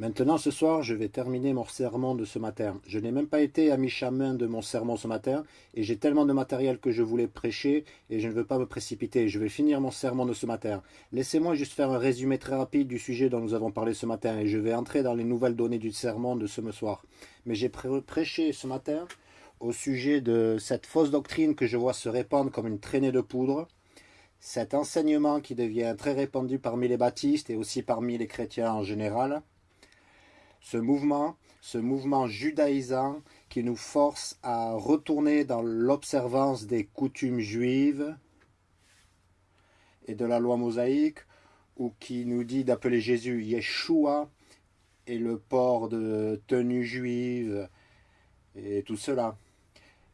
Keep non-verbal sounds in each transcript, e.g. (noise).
Maintenant, ce soir, je vais terminer mon sermon de ce matin. Je n'ai même pas été à mi-chemin de mon sermon ce matin, et j'ai tellement de matériel que je voulais prêcher, et je ne veux pas me précipiter. Je vais finir mon sermon de ce matin. Laissez-moi juste faire un résumé très rapide du sujet dont nous avons parlé ce matin, et je vais entrer dans les nouvelles données du sermon de ce soir. Mais j'ai prêché ce matin au sujet de cette fausse doctrine que je vois se répandre comme une traînée de poudre, cet enseignement qui devient très répandu parmi les baptistes et aussi parmi les chrétiens en général, ce mouvement, ce mouvement judaïsant qui nous force à retourner dans l'observance des coutumes juives et de la loi mosaïque, ou qui nous dit d'appeler Jésus Yeshua, et le port de tenues juives, et tout cela.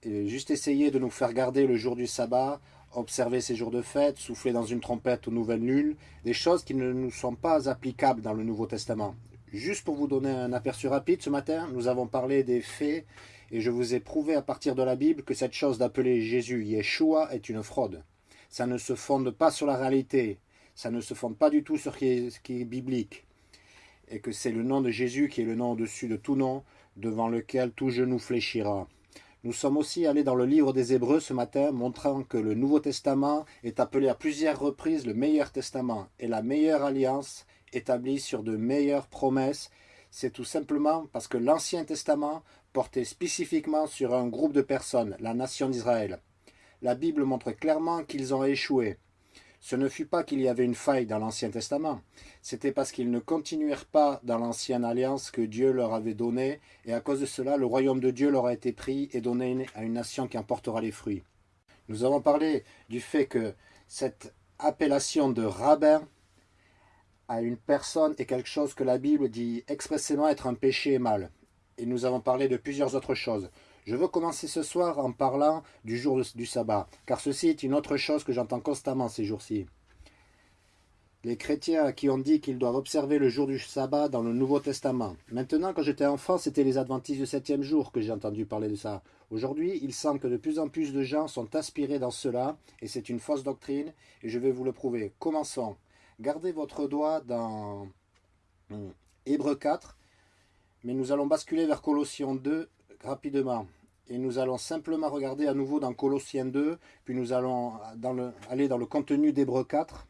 Juste essayer de nous faire garder le jour du sabbat, observer ces jours de fête, souffler dans une trompette aux nouvelles lunes, des choses qui ne nous sont pas applicables dans le Nouveau Testament. Juste pour vous donner un aperçu rapide, ce matin, nous avons parlé des faits et je vous ai prouvé à partir de la Bible que cette chose d'appeler Jésus Yeshua est une fraude. Ça ne se fonde pas sur la réalité, ça ne se fonde pas du tout sur ce qui est, biblique, et que c'est le nom de Jésus qui est le nom au-dessus de tout nom, devant lequel tout genou fléchira. Nous sommes aussi allés dans le livre des Hébreux ce matin, montrant que le Nouveau Testament est appelé à plusieurs reprises le meilleur testament et la meilleure alliance établi sur de meilleures promesses, c'est tout simplement parce que l'Ancien Testament portait spécifiquement sur un groupe de personnes, la nation d'Israël. La Bible montre clairement qu'ils ont échoué. Ce ne fut pas qu'il y avait une faille dans l'Ancien Testament, c'était parce qu'ils ne continuèrent pas dans l'ancienne alliance que Dieu leur avait donnée, et à cause de cela, le royaume de Dieu leur a été pris et donné à une nation qui en portera les fruits. Nous avons parlé du fait que cette appellation de rabbin à une personne est quelque chose que la Bible dit expressément être un péché et mal. Et nous avons parlé de plusieurs autres choses. Je veux commencer ce soir en parlant du jour du sabbat, car ceci est une autre chose que j'entends constamment ces jours-ci. Les chrétiens qui ont dit qu'ils doivent observer le jour du sabbat dans le Nouveau Testament. Maintenant, quand j'étais enfant, c'était les adventistes du septième jour que j'ai entendu parler de ça. Aujourd'hui, il semble que de plus en plus de gens sont aspirés dans cela, et c'est une fausse doctrine, et je vais vous le prouver. Commençons. Gardez votre doigt dans hmm, Hébreu 4, mais nous allons basculer vers Colossiens 2 rapidement. Et nous allons simplement regarder à nouveau dans Colossiens 2, puis nous allons aller dans le contenu d'Hébreu 4,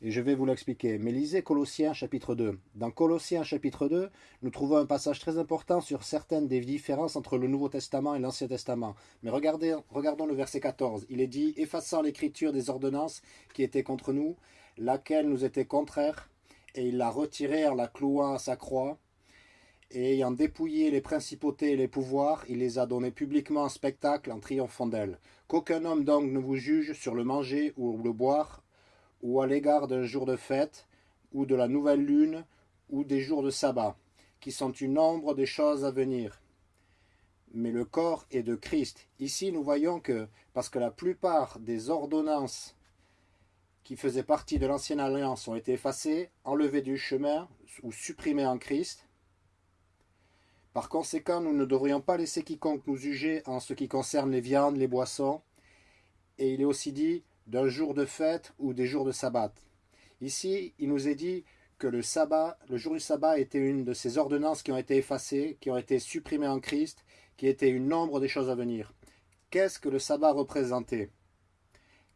et je vais vous l'expliquer. Mais lisez Colossiens chapitre 2. Dans Colossiens chapitre 2, nous trouvons un passage très important sur certaines des différences entre le Nouveau Testament et l'Ancien Testament. Mais regardons le verset 14. Il est dit « Effaçant l'écriture des ordonnances qui étaient contre nous, laquelle nous était contraire, et il l'a retirée en la clouant à sa croix, et ayant dépouillé les principautés et les pouvoirs, il les a donnés publiquement en spectacle en triomphant d'elles. Qu'aucun homme donc ne vous juge sur le manger ou le boire, ou à l'égard d'un jour de fête, ou de la nouvelle lune, ou des jours de sabbat, qui sont une ombre des choses à venir. Mais le corps est de Christ. Ici, nous voyons que, parce que la plupart des ordonnances qui faisaient partie de l'ancienne alliance ont été effacés, enlevés du chemin ou supprimés en Christ. Par conséquent, nous ne devrions pas laisser quiconque nous juger en ce qui concerne les viandes, les boissons. Et il est aussi dit d'un jour de fête ou des jours de sabbat. Ici, il nous est dit que le sabbat, le jour du sabbat était une de ces ordonnances qui ont été effacées, qui ont été supprimées en Christ, qui était une nombre des choses à venir. Qu'est-ce que le sabbat représentait?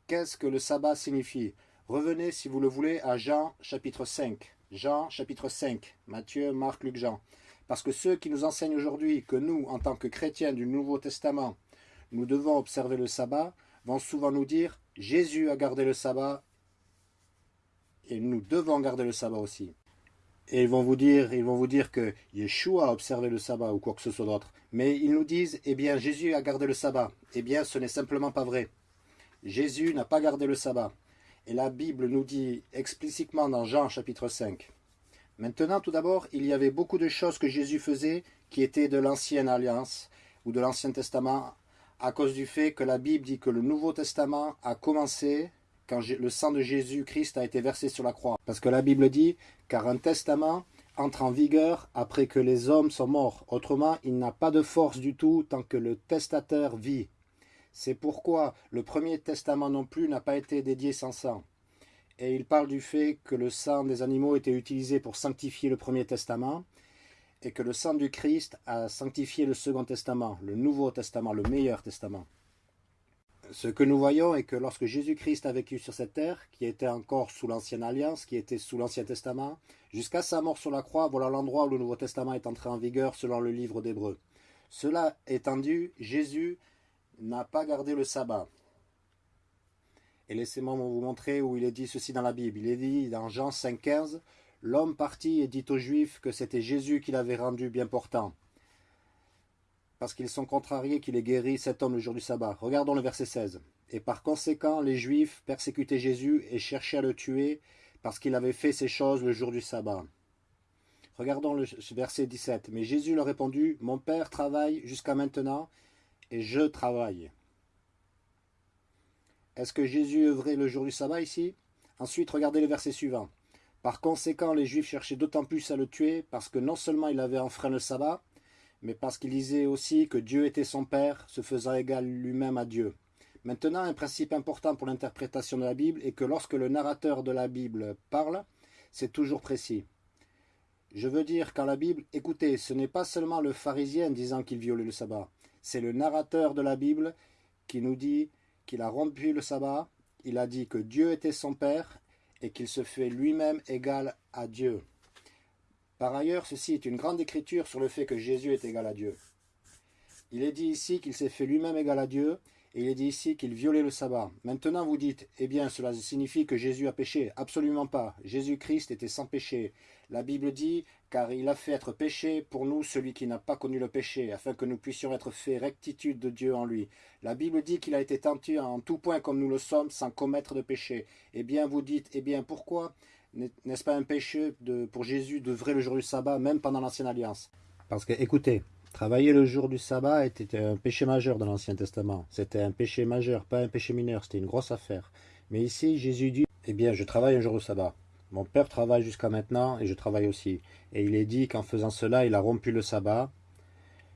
Qu'est-ce que le sabbat signifie? Revenez, si vous le voulez, à Jean chapitre 5. Jean chapitre 5. Matthieu, Marc, Luc, Jean. Parce que ceux qui nous enseignent aujourd'hui que nous, en tant que chrétiens du Nouveau Testament, nous devons observer le sabbat, vont souvent nous dire « Jésus a gardé le sabbat et nous devons garder le sabbat aussi ». Et ils vont vous dire, ils vont vous dire que Yeshua a observé le sabbat ou quoi que ce soit d'autre. Mais ils nous disent, eh bien, Jésus a gardé le sabbat. Eh bien, ce n'est simplement pas vrai. Jésus n'a pas gardé le sabbat. Et la Bible nous dit explicitement dans Jean chapitre 5. Maintenant, tout d'abord, il y avait beaucoup de choses que Jésus faisait qui étaient de l'ancienne alliance ou de l'ancien testament à cause du fait que la Bible dit que le Nouveau Testament a commencé quand le sang de Jésus-Christ a été versé sur la croix. Parce que la Bible dit, car un testament entre en vigueur après que les hommes sont morts. Autrement, il n'a pas de force du tout tant que le testateur vit. C'est pourquoi le Premier Testament non plus n'a pas été dédié sans sang. Et il parle du fait que le sang des animaux était utilisé pour sanctifier le Premier Testament, et que le sang du Christ a sanctifié le Second Testament, le Nouveau Testament, le meilleur testament. Ce que nous voyons est que lorsque Jésus-Christ a vécu sur cette terre, qui était encore sous l'Ancienne Alliance, qui était sous l'Ancien Testament, jusqu'à sa mort sur la croix, voilà l'endroit où le Nouveau Testament est entré en vigueur selon le livre d'Hébreu. Cela étant dit, Jésus n'a pas gardé le sabbat. Et laissez-moi vous montrer où il est dit ceci dans la Bible. Il est dit dans Jean 5,15 L'homme partit et dit aux Juifs que c'était Jésus qui l'avait rendu bien portant. Parce qu'ils sont contrariés qu'il ait guéri cet homme le jour du sabbat. Regardons le verset 16. Et par conséquent, les Juifs persécutaient Jésus et cherchaient à le tuer parce qu'il avait fait ces choses le jour du sabbat. Regardons le verset 17. Mais Jésus leur répondit, Mon Père travaille jusqu'à maintenant et je travaille. Est-ce que Jésus œuvrait le jour du sabbat ici? Ensuite, regardez le verset suivant. Par conséquent, les Juifs cherchaient d'autant plus à le tuer parce que non seulement il avait enfreint le sabbat, mais parce qu'il disait aussi que Dieu était son Père, se faisant égal lui-même à Dieu. Maintenant, un principe important pour l'interprétation de la Bible est que lorsque le narrateur de la Bible parle, c'est toujours précis. Je veux dire, quand la Bible, écoutez, ce n'est pas seulement le pharisien disant qu'il violait le sabbat, c'est le narrateur de la Bible qui nous dit qu'il a rompu le sabbat, il a dit que Dieu était son Père et qu'il se fait lui-même égal à Dieu. Par ailleurs, ceci est une grande écriture sur le fait que Jésus est égal à Dieu. Il est dit ici qu'il s'est fait lui-même égal à Dieu, et il est dit ici qu'il violait le sabbat. Maintenant vous dites, eh bien cela signifie que Jésus a péché. Absolument pas. Jésus-Christ était sans péché. La Bible dit, car il a fait être péché pour nous celui qui n'a pas connu le péché, afin que nous puissions être faits rectitude de Dieu en lui. La Bible dit qu'il a été tenté en tout point comme nous le sommes, sans commettre de péché. Eh bien vous dites, eh bien pourquoi n'est-ce pas un péché pour Jésus d'œuvrer le jour du sabbat, même pendant l'Ancienne Alliance? Parce que, écoutez, Travailler le jour du sabbat était un péché majeur dans l'Ancien Testament. C'était un péché majeur, pas un péché mineur, c'était une grosse affaire. Mais ici, Jésus dit, eh bien, je travaille un jour du sabbat. Mon père travaille jusqu'à maintenant et je travaille aussi. Et il est dit qu'en faisant cela, il a rompu le sabbat,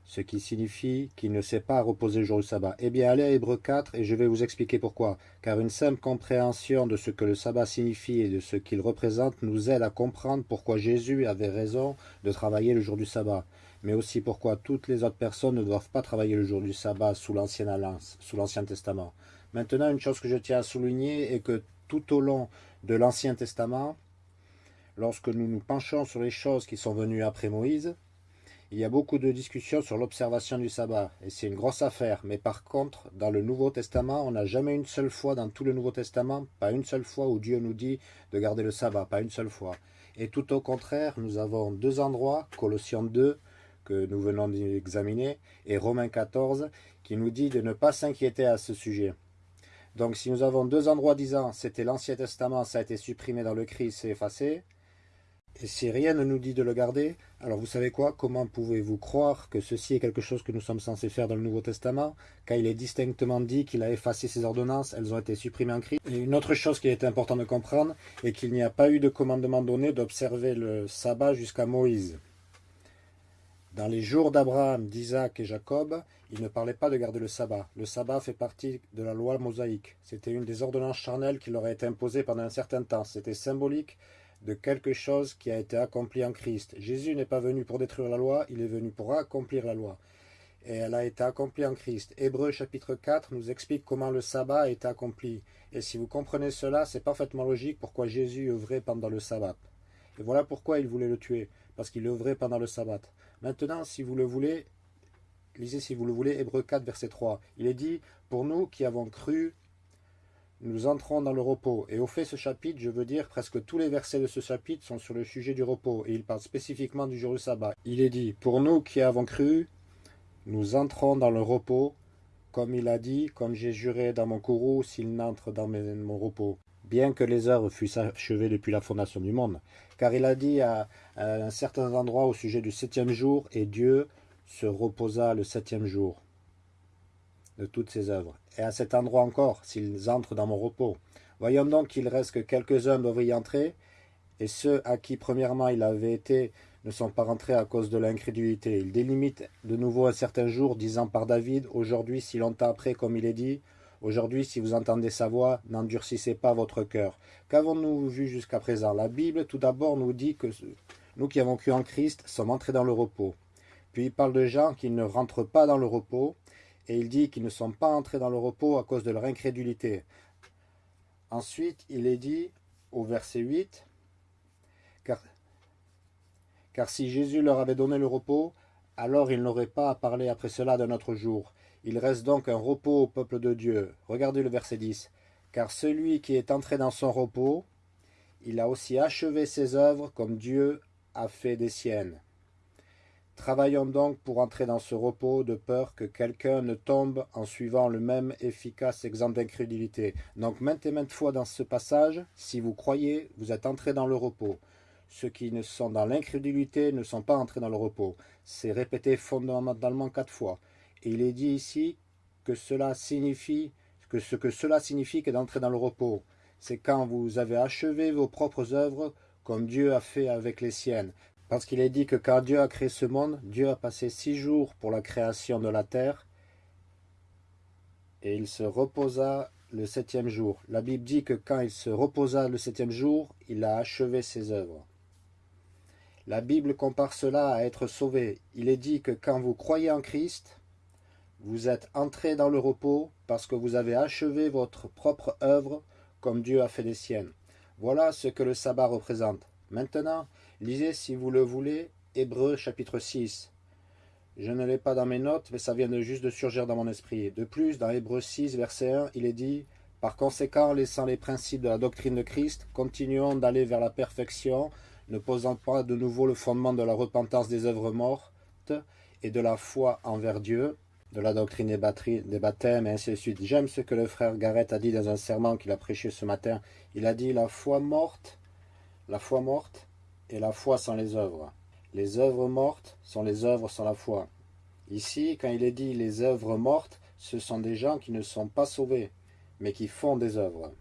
ce qui signifie qu'il ne sait pas reposer le jour du sabbat. Eh bien, allez à Hébreu 4 et je vais vous expliquer pourquoi. Car une simple compréhension de ce que le sabbat signifie et de ce qu'il représente nous aide à comprendre pourquoi Jésus avait raison de travailler le jour du sabbat mais aussi pourquoi toutes les autres personnes ne doivent pas travailler le jour du sabbat sous Alliance, sous l'Ancien Testament. Maintenant, une chose que je tiens à souligner est que tout au long de l'Ancien Testament, lorsque nous nous penchons sur les choses qui sont venues après Moïse, il y a beaucoup de discussions sur l'observation du sabbat, et c'est une grosse affaire. Mais par contre, dans le Nouveau Testament, on n'a jamais une seule fois dans tout le Nouveau Testament, pas une seule fois où Dieu nous dit de garder le sabbat, pas une seule fois. Et tout au contraire, nous avons deux endroits, Colossiens 2, que nous venons d'examiner, et Romains 14, qui nous dit de ne pas s'inquiéter à ce sujet. Donc si nous avons deux endroits disant c'était l'Ancien Testament, ça a été supprimé dans le Christ, c'est effacé, et si rien ne nous dit de le garder, alors vous savez quoi? Comment pouvez-vous croire que ceci est quelque chose que nous sommes censés faire dans le Nouveau Testament? Quand il est distinctement dit qu'il a effacé ses ordonnances, elles ont été supprimées en Christ. Une autre chose qui est importante de comprendre est qu'il n'y a pas eu de commandement donné d'observer le sabbat jusqu'à Moïse. Dans les jours d'Abraham, d'Isaac et Jacob, il ne parlait pas de garder le sabbat. Le sabbat fait partie de la loi mosaïque. C'était une des ordonnances charnelles qui leur a été imposée pendant un certain temps. C'était symbolique de quelque chose qui a été accompli en Christ. Jésus n'est pas venu pour détruire la loi, il est venu pour accomplir la loi. Et elle a été accomplie en Christ. Hébreu chapitre 4 nous explique comment le sabbat a été accompli. Et si vous comprenez cela, c'est parfaitement logique pourquoi Jésus œuvrait pendant le sabbat. Et voilà pourquoi il voulait le tuer, parce qu'il œuvrait pendant le sabbat. Maintenant, si vous le voulez, lisez si vous le voulez Hébreu 4, verset 3. Il est dit, pour nous qui avons cru, nous entrons dans le repos. Et au fait, ce chapitre, je veux dire, presque tous les versets de ce chapitre sont sur le sujet du repos, et il parle spécifiquement du jour du sabbat. Il est dit, pour nous qui avons cru, nous entrons dans le repos, comme il a dit, comme j'ai juré dans mon courroux, s'il n'entre dans mon repos bien que les œuvres fussent achevées depuis la fondation du monde. Car il a dit à, un certain endroit au sujet du septième jour, et Dieu se reposa le septième jour de toutes ses œuvres. Et à cet endroit encore, s'ils entrent dans mon repos. Voyons donc qu'il reste que quelques-uns doivent y entrer, et ceux à qui premièrement il avait été ne sont pas rentrés à cause de l'incrédulité. Il délimite de nouveau un certain jour, disant par David, aujourd'hui, si longtemps après, comme il est dit, Aujourd'hui, si vous entendez sa voix, n'endurcissez pas votre cœur. Qu'avons-nous vu jusqu'à présent? La Bible, tout d'abord, nous dit que Nous qui avons cru en Christ sommes entrés dans le repos. Puis il parle de gens qui ne rentrent pas dans le repos, et il dit qu'ils ne sont pas entrés dans le repos à cause de leur incrédulité. Ensuite, il est dit au verset 8, car, si Jésus leur avait donné le repos, alors il n'aurait pas à parler après cela d'un autre jour. Il reste donc un repos au peuple de Dieu. Regardez le verset 10. Car celui qui est entré dans son repos, il a aussi achevé ses œuvres comme Dieu a fait des siennes. Travaillons donc pour entrer dans ce repos de peur que quelqu'un ne tombe en suivant le même efficace exemple d'incrédulité. Donc maintes et maintes fois dans ce passage, si vous croyez, vous êtes entrés dans le repos. Ceux qui ne sont dans l'incrédulité ne sont pas entrés dans le repos. C'est répété fondamentalement quatre fois. Il est dit ici que cela signifie que ce que cela signifie que d'entrer dans le repos. C'est quand vous avez achevé vos propres œuvres comme Dieu a fait avec les siennes. Parce qu'il est dit que quand Dieu a créé ce monde, Dieu a passé six jours pour la création de la terre et il se reposa le septième jour. La Bible dit que quand il se reposa le septième jour, il a achevé ses œuvres. La Bible compare cela à être sauvé. Il est dit que quand vous croyez en Christ, vous êtes entré dans le repos parce que vous avez achevé votre propre œuvre comme Dieu a fait des siennes. Voilà ce que le sabbat représente. Maintenant, Lisez, si vous le voulez, Hébreu chapitre 6. Je ne l'ai pas dans mes notes, mais ça vient de juste de surgir dans mon esprit. De plus, dans Hébreu 6, verset 1, il est dit « Par conséquent, laissant les principes de la doctrine de Christ, continuons d'aller vers la perfection, ne posant pas de nouveau le fondement de la repentance des œuvres mortes et de la foi envers Dieu, de la doctrine des, baptêmes, et ainsi de suite. J'aime ce que le frère Garrett a dit dans un serment qu'il a prêché ce matin. Il a dit « La foi morte, la foi morte, et la foi sans les œuvres. Les œuvres mortes sont les œuvres sans la foi. Ici, quand il est dit les œuvres mortes, ce sont des gens qui ne sont pas sauvés, mais qui font des œuvres.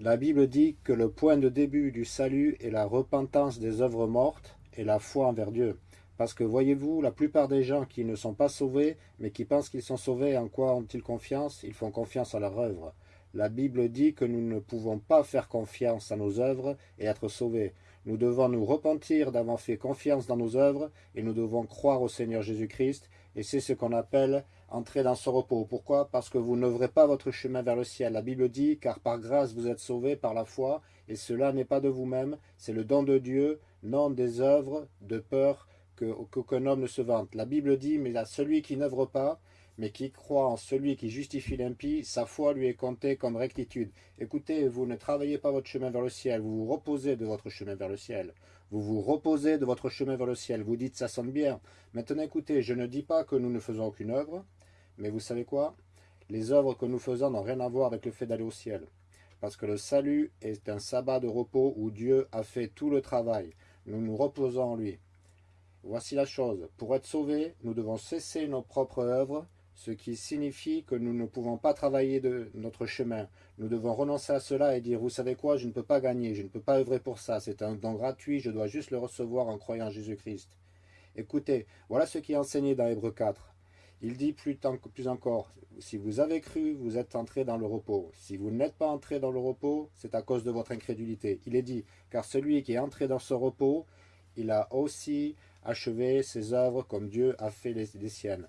La Bible dit que le point de début du salut est la repentance des œuvres mortes et la foi envers Dieu. Parce que voyez-vous, la plupart des gens qui ne sont pas sauvés, mais qui pensent qu'ils sont sauvés, en quoi ont-ils confiance? Ils font confiance à leur œuvre. La Bible dit que nous ne pouvons pas faire confiance à nos œuvres et être sauvés. Nous devons nous repentir d'avoir fait confiance dans nos œuvres et nous devons croire au Seigneur Jésus-Christ et c'est ce qu'on appelle entrer dans ce repos. Pourquoi? Parce que vous n'ouvrez pas votre chemin vers le ciel. La Bible dit, car par grâce vous êtes sauvés par la foi, et cela n'est pas de vous-même, c'est le don de Dieu, non des œuvres, de peur qu'aucun homme ne se vante. La Bible dit, mais à celui qui n'œuvre pas, mais qui croit en celui qui justifie l'impie, sa foi lui est comptée comme rectitude. Écoutez, vous ne travaillez pas votre chemin vers le ciel, vous vous reposez de votre chemin vers le ciel. Vous vous reposez de votre chemin vers le ciel. Vous dites, ça sonne bien. Maintenant, écoutez, je ne dis pas que nous ne faisons aucune œuvre, mais vous savez quoi? Les œuvres que nous faisons n'ont rien à voir avec le fait d'aller au ciel. Parce que le salut est un sabbat de repos où Dieu a fait tout le travail. Nous nous reposons en lui. Voici la chose. Pour être sauvés, nous devons cesser nos propres œuvres ce qui signifie que nous ne pouvons pas travailler de notre chemin. Nous devons renoncer à cela et dire, vous savez quoi, je ne peux pas gagner, je ne peux pas œuvrer pour ça, c'est un don gratuit, je dois juste le recevoir en croyant Jésus-Christ. Écoutez, voilà ce qui est enseigné dans Hébreu 4. Il dit plus, plus encore, si vous avez cru, vous êtes entré dans le repos. Si vous n'êtes pas entré dans le repos, c'est à cause de votre incrédulité. Il est dit, car celui qui est entré dans ce repos, il a aussi achevé ses œuvres comme Dieu a fait les siennes.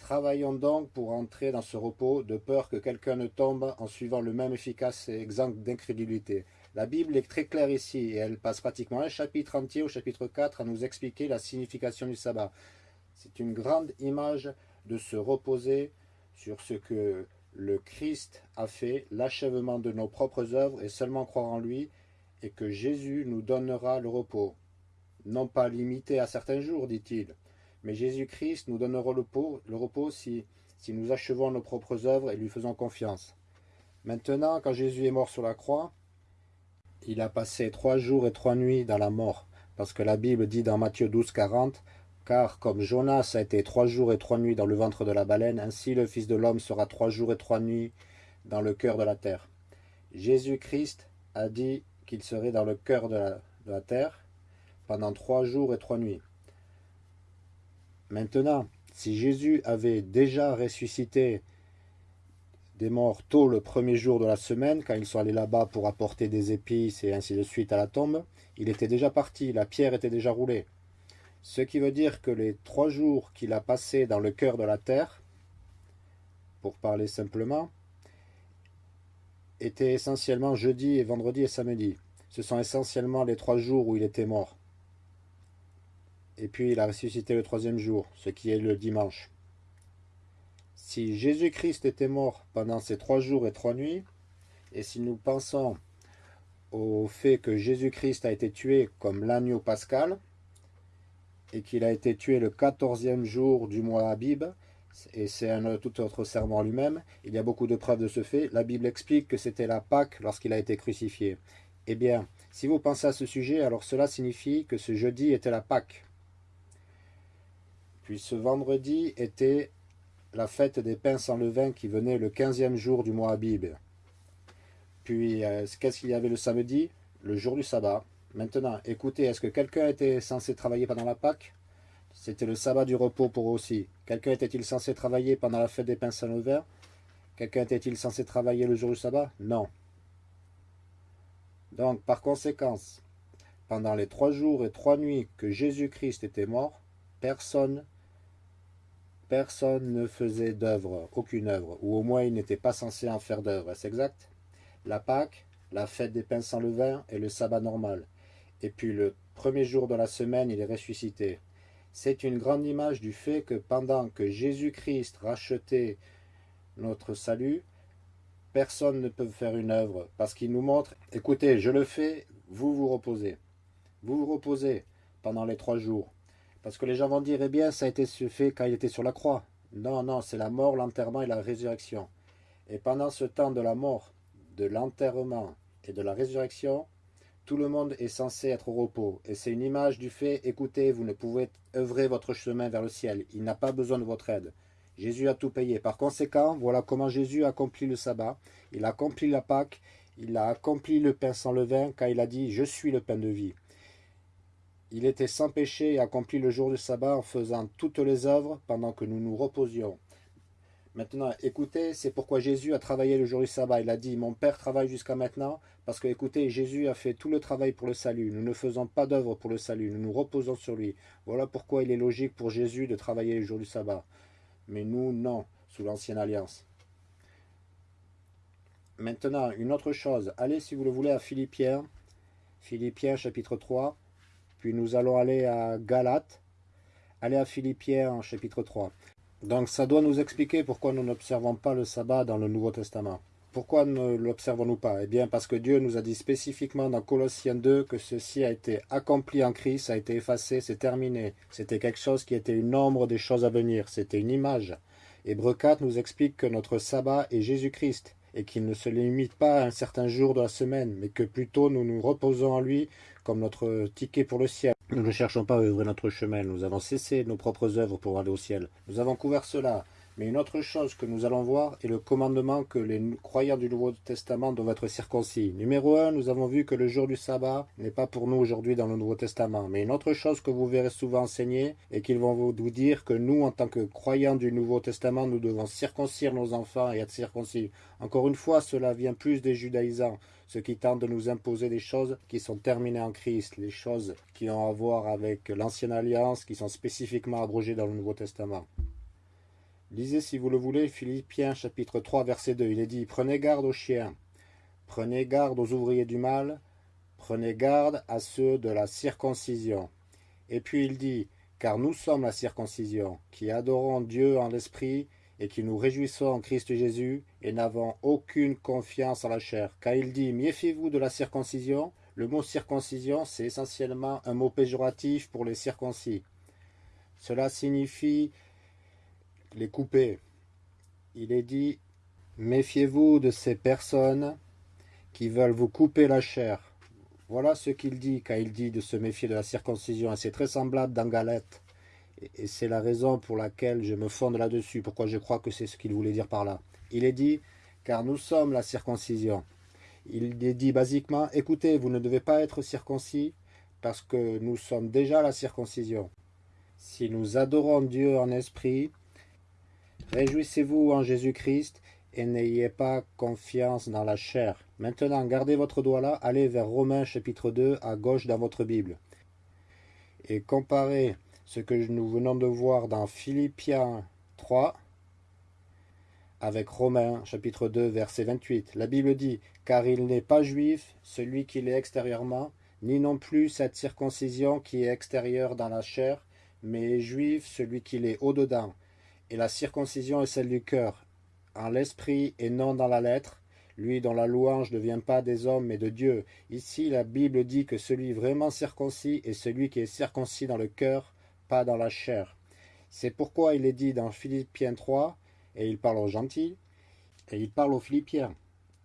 Travaillons donc pour entrer dans ce repos, de peur que quelqu'un ne tombe en suivant le même efficace exemple d'incrédulité. La Bible est très claire ici, et elle passe pratiquement un chapitre entier au chapitre 4 à nous expliquer la signification du sabbat. C'est une grande image de se reposer sur ce que le Christ a fait, l'achèvement de nos propres œuvres, et seulement croire en lui, et que Jésus nous donnera le repos. Non pas limité à certains jours, dit-il, mais Jésus-Christ nous donnera le repos, si nous achevons nos propres œuvres et lui faisons confiance. Maintenant, quand Jésus est mort sur la croix, il a passé trois jours et trois nuits dans la mort, parce que la Bible dit dans Matthieu 12, 40, « Car comme Jonas a été trois jours et trois nuits dans le ventre de la baleine, ainsi le Fils de l'homme sera trois jours et trois nuits dans le cœur de la terre. » Jésus-Christ a dit qu'il serait dans le cœur de la terre pendant trois jours et trois nuits. Maintenant, si Jésus avait déjà ressuscité des morts tôt le premier jour de la semaine, quand ils sont allés là-bas pour apporter des épices et ainsi de suite à la tombe, il était déjà parti, la pierre était déjà roulée. Ce qui veut dire que les trois jours qu'il a passés dans le cœur de la terre, pour parler simplement, étaient essentiellement jeudi et vendredi et samedi. Ce sont essentiellement les trois jours où il était mort. Et puis il a ressuscité le troisième jour, ce qui est le dimanche. Si Jésus-Christ était mort pendant ces trois jours et trois nuits, et si nous pensons au fait que Jésus-Christ a été tué comme l'agneau pascal, et qu'il a été tué le quatorzième jour du mois Abib, et c'est un tout autre serment lui-même, il y a beaucoup de preuves de ce fait. La Bible explique que c'était la Pâque lorsqu'il a été crucifié. Eh bien, si vous pensez à ce sujet, alors cela signifie que ce jeudi était la Pâque. Puis ce vendredi était la fête des pains sans levain qui venait le quinzième jour du mois Abib. Puis, euh, qu'est-ce qu'il y avait le samedi? Le jour du sabbat. Maintenant, écoutez, est-ce que quelqu'un était censé travailler pendant la Pâque? C'était le sabbat du repos pour eux aussi. Quelqu'un était-il censé travailler pendant la fête des pains sans levain? Quelqu'un était-il censé travailler le jour du sabbat? Non. Donc, par conséquence, pendant les trois jours et trois nuits que Jésus-Christ était mort, personne personne ne faisait d'œuvre, aucune œuvre, ou au moins il n'était pas censé en faire d'œuvre, est-ce exact? La Pâque, la fête des pains sans levain et le sabbat normal. Et puis le premier jour de la semaine, il est ressuscité. C'est une grande image du fait que pendant que Jésus-Christ rachetait notre salut, personne ne peut faire une œuvre, parce qu'il nous montre, écoutez, je le fais, vous vous reposez. Vous vous reposez pendant les trois jours. Parce que les gens vont dire, eh bien, ça a été fait quand il était sur la croix. Non, non, c'est la mort, l'enterrement et la résurrection. Et pendant ce temps de la mort, de l'enterrement et de la résurrection, tout le monde est censé être au repos. Et c'est une image du fait, écoutez, vous ne pouvez œuvrer votre chemin vers le ciel. Il n'a pas besoin de votre aide. Jésus a tout payé. Par conséquent, voilà comment Jésus a accompli le sabbat. Il a accompli la Pâque. Il a accompli le pain sans levain quand il a dit « Je suis le pain de vie ». Il était sans péché et accompli le jour du sabbat en faisant toutes les œuvres pendant que nous nous reposions. Maintenant, écoutez, c'est pourquoi Jésus a travaillé le jour du sabbat. Il a dit, mon Père travaille jusqu'à maintenant, parce que, écoutez, Jésus a fait tout le travail pour le salut. Nous ne faisons pas d'œuvre pour le salut, nous nous reposons sur lui. Voilà pourquoi il est logique pour Jésus de travailler le jour du sabbat. Mais nous, non, sous l'ancienne alliance. Maintenant, une autre chose. Allez, si vous le voulez, à Philippiens. Philippiens, chapitre 3. Puis nous allons aller à Galates, aller à Philippiens chapitre 3. Donc ça doit nous expliquer pourquoi nous n'observons pas le sabbat dans le Nouveau Testament. Pourquoi ne l'observons-nous pas? Eh bien parce que Dieu nous a dit spécifiquement dans Colossiens 2 que ceci a été accompli en Christ, a été effacé, c'est terminé. C'était quelque chose qui était une ombre des choses à venir, c'était une image. Hébreu 4 nous explique que notre sabbat est Jésus-Christ et qu'il ne se limite pas à un certain jour de la semaine, mais que plutôt nous nous reposons en lui comme notre ticket pour le ciel. Nous ne cherchons pas à œuvrer notre chemin, nous avons cessé nos propres œuvres pour aller au ciel. Nous avons couvert cela. Mais une autre chose que nous allons voir est le commandement que les croyants du Nouveau Testament doivent être circoncis. Numéro 1, nous avons vu que le jour du sabbat n'est pas pour nous aujourd'hui dans le Nouveau Testament. Mais une autre chose que vous verrez souvent enseigner est qu'ils vont vous dire que nous, en tant que croyants du Nouveau Testament, nous devons circoncire nos enfants et être circoncis. Encore une fois, cela vient plus des judaïsants, ceux qui tentent de nous imposer des choses qui sont terminées en Christ, les choses qui ont à voir avec l'ancienne alliance, qui sont spécifiquement abrogées dans le Nouveau Testament. Lisez si vous le voulez Philippiens chapitre 3 verset 2. Il est dit Prenez garde aux chiens, prenez garde aux ouvriers du mal, prenez garde à ceux de la circoncision. Et puis il dit Car nous sommes la circoncision, qui adorons Dieu en l'esprit et qui nous réjouissons en Christ Jésus et n'avons aucune confiance en la chair. Car il dit Méfiez-vous de la circoncision. Le mot circoncision, c'est essentiellement un mot péjoratif pour les circoncis. Cela signifie les couper. Il est dit, méfiez-vous de ces personnes qui veulent vous couper la chair. Voilà ce qu'il dit quand il dit de se méfier de la circoncision. Et c'est très semblable dans Galette. Et c'est la raison pour laquelle je me fonde là-dessus, pourquoi je crois que c'est ce qu'il voulait dire par là. Il est dit, car nous sommes la circoncision. Il est dit basiquement, écoutez, vous ne devez pas être circoncis parce que nous sommes déjà la circoncision. Si nous adorons Dieu en esprit, Réjouissez-vous en Jésus-Christ et n'ayez pas confiance dans la chair. Maintenant, gardez votre doigt là, allez vers Romains chapitre 2 à gauche dans votre Bible. Et comparez ce que nous venons de voir dans Philippiens 3 avec Romains chapitre 2 verset 28. La Bible dit Car il n'est pas juif celui qui l'est extérieurement, ni non plus cette circoncision qui est extérieure dans la chair, mais juif celui qui l'est au-dedans. Et la circoncision est celle du cœur, en l'esprit et non dans la lettre, lui dont la louange ne vient pas des hommes mais de Dieu. Ici la Bible dit que celui vraiment circoncis est celui qui est circoncis dans le cœur, pas dans la chair. C'est pourquoi il est dit dans Philippiens 3, et il parle aux gentils, et il parle aux Philippiens,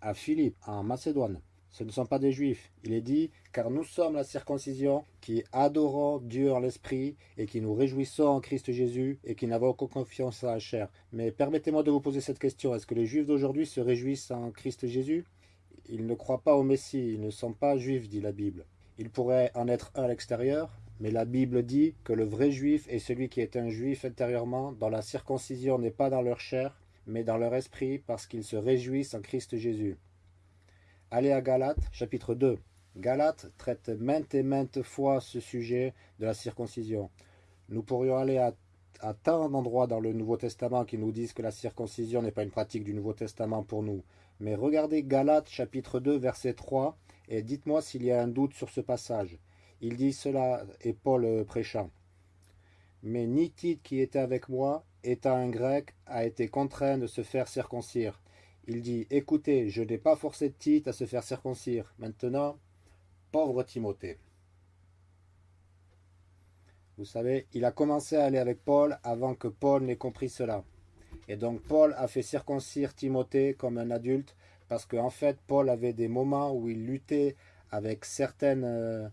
à Philippe, en Macédoine ce ne sont pas des juifs. Il est dit, car nous sommes la circoncision qui adorons Dieu en l'esprit et qui nous réjouissons en Christ Jésus et qui n'avons aucune confiance à la chair. Mais permettez-moi de vous poser cette question. Est-ce que les juifs d'aujourd'hui se réjouissent en Christ Jésus? Ils ne croient pas au Messie, ils ne sont pas juifs, dit la Bible. Ils pourraient en être un à l'extérieur, mais la Bible dit que le vrai juif est celui qui est un juif intérieurement, dont la circoncision n'est pas dans leur chair, mais dans leur esprit, parce qu'ils se réjouissent en Christ Jésus. Allez à Galates, chapitre 2. Galates traite maintes et maintes fois ce sujet de la circoncision. Nous pourrions aller à, tant d'endroits dans le Nouveau Testament qui nous disent que la circoncision n'est pas une pratique du Nouveau Testament pour nous. Mais regardez Galates chapitre 2 verset 3 et dites-moi s'il y a un doute sur ce passage. Il dit cela et Paul prêchant. Mais ni Tite qui était avec moi, étant un grec, a été contraint de se faire circoncire. Il dit Écoutez, je n'ai pas forcé Tite à se faire circoncire. Maintenant, pauvre Timothée. Vous savez, il a commencé à aller avec Paul avant que Paul n'ait compris cela. Et donc Paul a fait circoncire Timothée comme un adulte parce qu'en fait Paul avait des moments où il luttait avec certaines euh,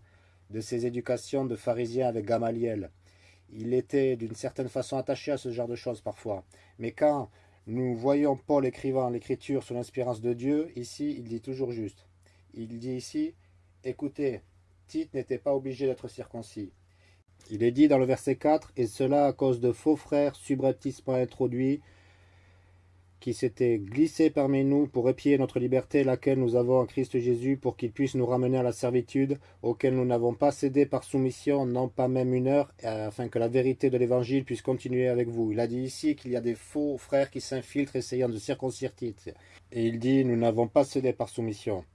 de ses éducations de pharisien avec Gamaliel. Il était d'une certaine façon attaché à ce genre de choses parfois. Mais quand nous voyons Paul écrivant l'écriture sous l'inspiration de Dieu. Ici, il dit toujours juste. Il dit ici, écoutez, Tite n'était pas obligé d'être circoncis. Il est dit dans le verset 4, et cela à cause de faux frères subrepticement introduits, qui s'était glissé parmi nous pour épier notre liberté, laquelle nous avons en Christ Jésus, pour qu'il puisse nous ramener à la servitude, auquel nous n'avons pas cédé par soumission, non pas même une heure, afin que la vérité de l'Évangile puisse continuer avec vous. Il a dit ici qu'il y a des faux frères qui s'infiltrent essayant de circoncire Tite. Et il dit, nous n'avons pas cédé par soumission.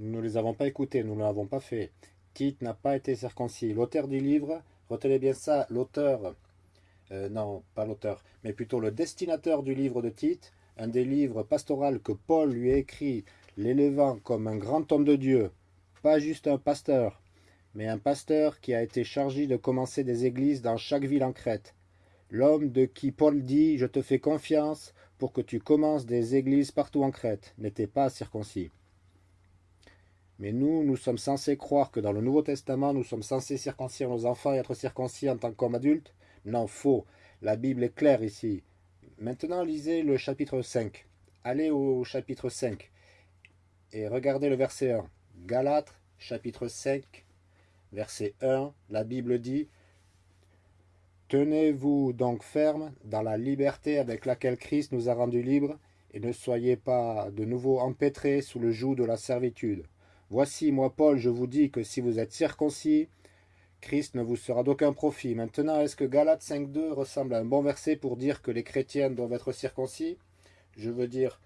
Nous ne les avons pas écoutés, nous ne l'avons pas fait. Tite n'a pas été circoncis. L'auteur du livre, retenez bien ça, l'auteur euh, non, pas l'auteur, mais plutôt le destinateur du livre de Tite, un des livres pastoraux que Paul lui écrit, l'élevant comme un grand homme de Dieu, pas juste un pasteur, mais un pasteur qui a été chargé de commencer des églises dans chaque ville en Crète. L'homme de qui Paul dit « Je te fais confiance pour que tu commences des églises partout en Crète » n'était pas circoncis. Mais nous, nous sommes censés croire que dans le Nouveau Testament, nous sommes censés circoncire nos enfants et être circoncis en tant qu'hommes adultes non, faux. La Bible est claire ici. Maintenant, lisez le chapitre 5. Allez au chapitre 5 et regardez le verset 1. Galates, chapitre 5, verset 1. La Bible dit Tenez-vous donc ferme dans la liberté avec laquelle Christ nous a rendus libres, et ne soyez pas de nouveau empêtrés sous le joug de la servitude. Voici, moi Paul, je vous dis que si vous êtes circoncis, Christ ne vous sera d'aucun profit. Maintenant, est-ce que Galates 5.2 ressemble à un bon verset pour dire que les chrétiens doivent être circoncis? Je veux dire,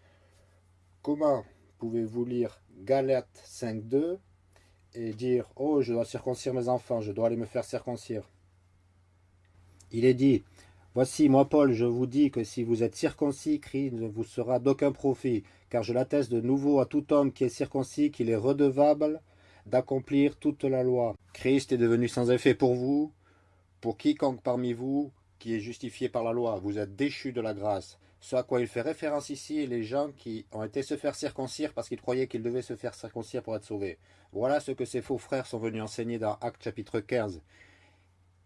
comment pouvez-vous lire Galates 5.2 et dire « Oh, je dois circoncire mes enfants, je dois aller me faire circoncire ». Il est dit « Voici, moi Paul, je vous dis que si vous êtes circoncis, Christ ne vous sera d'aucun profit, car je l'atteste de nouveau à tout homme qui est circoncis qu'il est redevable d'accomplir toute la loi. Christ est devenu sans effet pour vous, pour quiconque parmi vous qui est justifié par la loi. Vous êtes déchus de la grâce. Ce à quoi il fait référence ici les gens qui ont été se faire circoncire parce qu'ils croyaient qu'ils devaient se faire circoncire pour être sauvés. Voilà ce que ces faux frères sont venus enseigner dans Actes chapitre 15.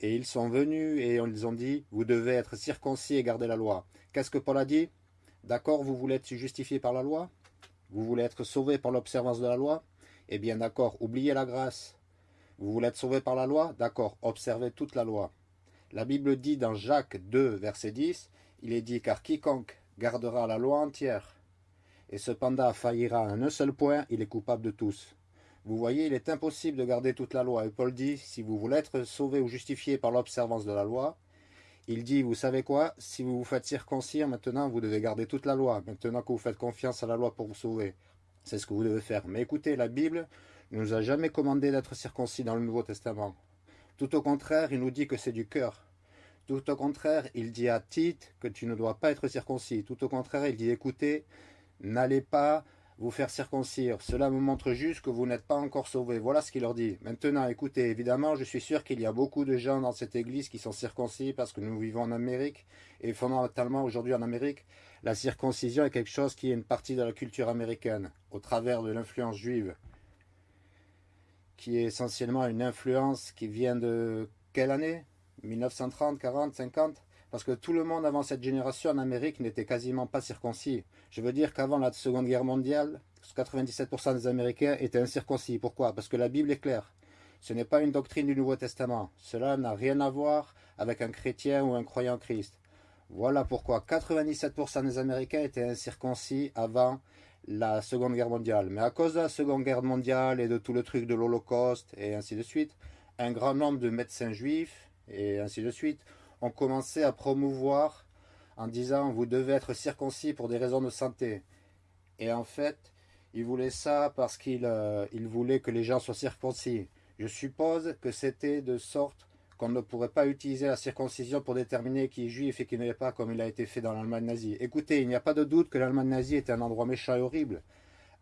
Et ils sont venus et ils ont dit, vous devez être circoncis et garder la loi. Qu'est-ce que Paul a dit? D'accord, vous voulez être justifié par la loi? Vous voulez être sauvé par l'observance de la loi? Eh bien d'accord, oubliez la grâce. Vous voulez être sauvé par la loi? D'accord, observez toute la loi. La Bible dit dans Jacques 2, verset 10, il est dit « Car quiconque gardera la loi entière, et cependant faillira en un seul point, il est coupable de tous. Vous voyez, il est impossible de garder toute la loi. Et Paul dit, si vous voulez être sauvé ou justifié par l'observance de la loi, il dit, vous savez quoi, si vous vous faites circoncire, maintenant vous devez garder toute la loi, maintenant que vous faites confiance à la loi pour vous sauver. C'est ce que vous devez faire. Mais écoutez, la Bible ne nous a jamais commandé d'être circoncis dans le Nouveau Testament. Tout au contraire, il nous dit que c'est du cœur. Tout au contraire, il dit à Tite que tu ne dois pas être circoncis. Tout au contraire, il dit, écoutez, n'allez pas vous faire circoncire. Cela me montre juste que vous n'êtes pas encore sauvés. Voilà ce qu'il leur dit. Maintenant, écoutez, évidemment, je suis sûr qu'il y a beaucoup de gens dans cette église qui sont circoncis parce que nous vivons en Amérique. Et fondamentalement, aujourd'hui en Amérique, la circoncision est quelque chose qui est une partie de la culture américaine, au travers de l'influence juive, qui est essentiellement une influence qui vient de quelle année? 1930, 40, 50 parce que tout le monde avant cette génération en Amérique n'était quasiment pas circoncis. Je veux dire qu'avant la Seconde Guerre mondiale, 97% des Américains étaient incirconcis. Pourquoi? Parce que la Bible est claire. Ce n'est pas une doctrine du Nouveau Testament. Cela n'a rien à voir avec un chrétien ou un croyant Christ. Voilà pourquoi 97% des Américains étaient incirconcis avant la Seconde Guerre mondiale. Mais à cause de la Seconde Guerre mondiale et de tout le truc de l'Holocauste et ainsi de suite, un grand nombre de médecins juifs et ainsi de suite ont commencé à promouvoir en disant vous devez être circoncis pour des raisons de santé. Et en fait, ils voulaient ça parce qu'ils euh, voulaient que les gens soient circoncis. Je suppose que c'était de sorte qu'on ne pourrait pas utiliser la circoncision pour déterminer qui est juif et qui ne l'est pas comme il a été fait dans l'Allemagne nazie. Écoutez, il n'y a pas de doute que l'Allemagne nazie était un endroit méchant et horrible.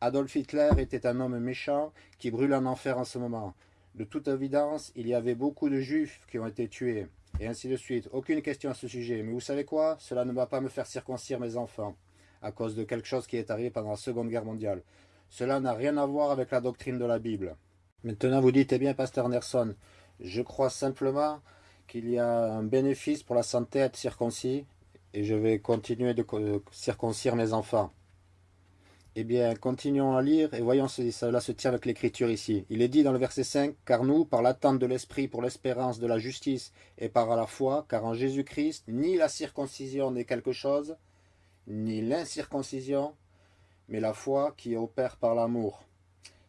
Adolf Hitler était un homme méchant qui brûle en enfer en ce moment. De toute évidence, il y avait beaucoup de juifs qui ont été tués et ainsi de suite. Aucune question à ce sujet. Mais vous savez quoi? Cela ne va pas me faire circoncire mes enfants à cause de quelque chose qui est arrivé pendant la Seconde Guerre mondiale. Cela n'a rien à voir avec la doctrine de la Bible. Maintenant, vous dites, eh bien, Pasteur Anderson, je crois simplement qu'il y a un bénéfice pour la santé à être circoncis et je vais continuer de circoncire mes enfants. Eh bien, continuons à lire et voyons si cela se tient avec l'écriture ici. Il est dit dans le verset 5, « Car nous, par l'attente de l'Esprit pour l'espérance de la justice et par la foi, car en Jésus-Christ, ni la circoncision n'est quelque chose, ni l'incirconcision, mais la foi qui opère par l'amour. »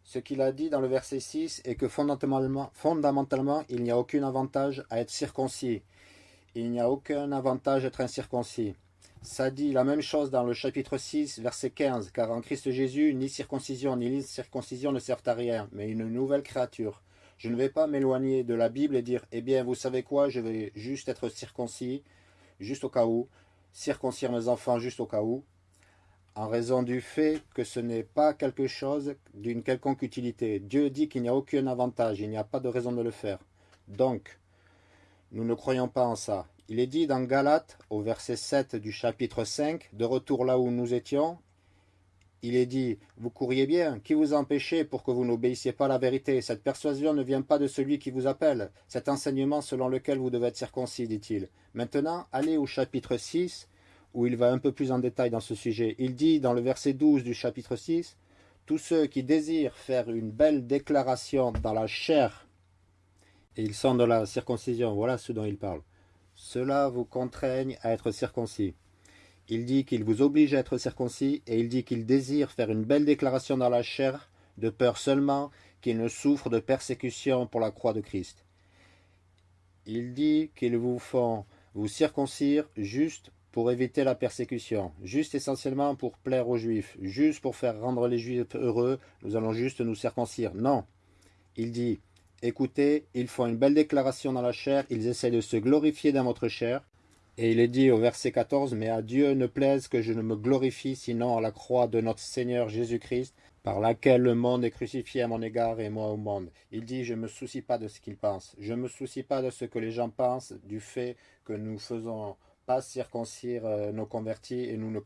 Ce qu'il a dit dans le verset 6 est que fondamentalement, il n'y a aucun avantage à être circoncis. Il n'y a aucun avantage à être incirconcis. Ça dit la même chose dans le chapitre 6, verset 15, car en Christ Jésus, ni circoncision ni circoncision ne servent à rien, mais une nouvelle créature. Je ne vais pas m'éloigner de la Bible et dire, eh bien, vous savez quoi, je vais juste être circoncis, juste au cas où, circoncire mes enfants juste au cas où, en raison du fait que ce n'est pas quelque chose d'une quelconque utilité. Dieu dit qu'il n'y a aucun avantage, il n'y a pas de raison de le faire. Donc, nous ne croyons pas en ça. Il est dit dans Galates, au verset 7 du chapitre 5, de retour là où nous étions, il est dit, vous courriez bien, qui vous empêchez pour que vous n'obéissiez pas à la vérité? Cette persuasion ne vient pas de celui qui vous appelle, cet enseignement selon lequel vous devez être circoncis, dit-il. Maintenant, allez au chapitre 6, où il va un peu plus en détail dans ce sujet. Il dit dans le verset 12 du chapitre 6, tous ceux qui désirent faire une belle déclaration dans la chair, et ils sont dans la circoncision, voilà ce dont il parle. Cela vous contraigne à être circoncis. Il dit qu'il vous oblige à être circoncis et il dit qu'il désire faire une belle déclaration dans la chair, de peur seulement qu'il ne souffre de persécution pour la croix de Christ. Il dit qu'ils vous font vous circoncire juste pour éviter la persécution, juste essentiellement pour plaire aux Juifs, juste pour faire rendre les Juifs heureux, nous allons juste nous circoncire. Non, il dit Écoutez, ils font une belle déclaration dans la chair, ils essaient de se glorifier dans votre chair. Et il est dit au verset 14, Mais à Dieu ne plaise que je ne me glorifie sinon à la croix de notre Seigneur Jésus-Christ, par laquelle le monde est crucifié à mon égard et moi au monde. Il dit, je ne me soucie pas de ce qu'ils pensent. Je ne me soucie pas de ce que les gens pensent du fait que nous faisons pas circoncire euh, nos convertis et nous ne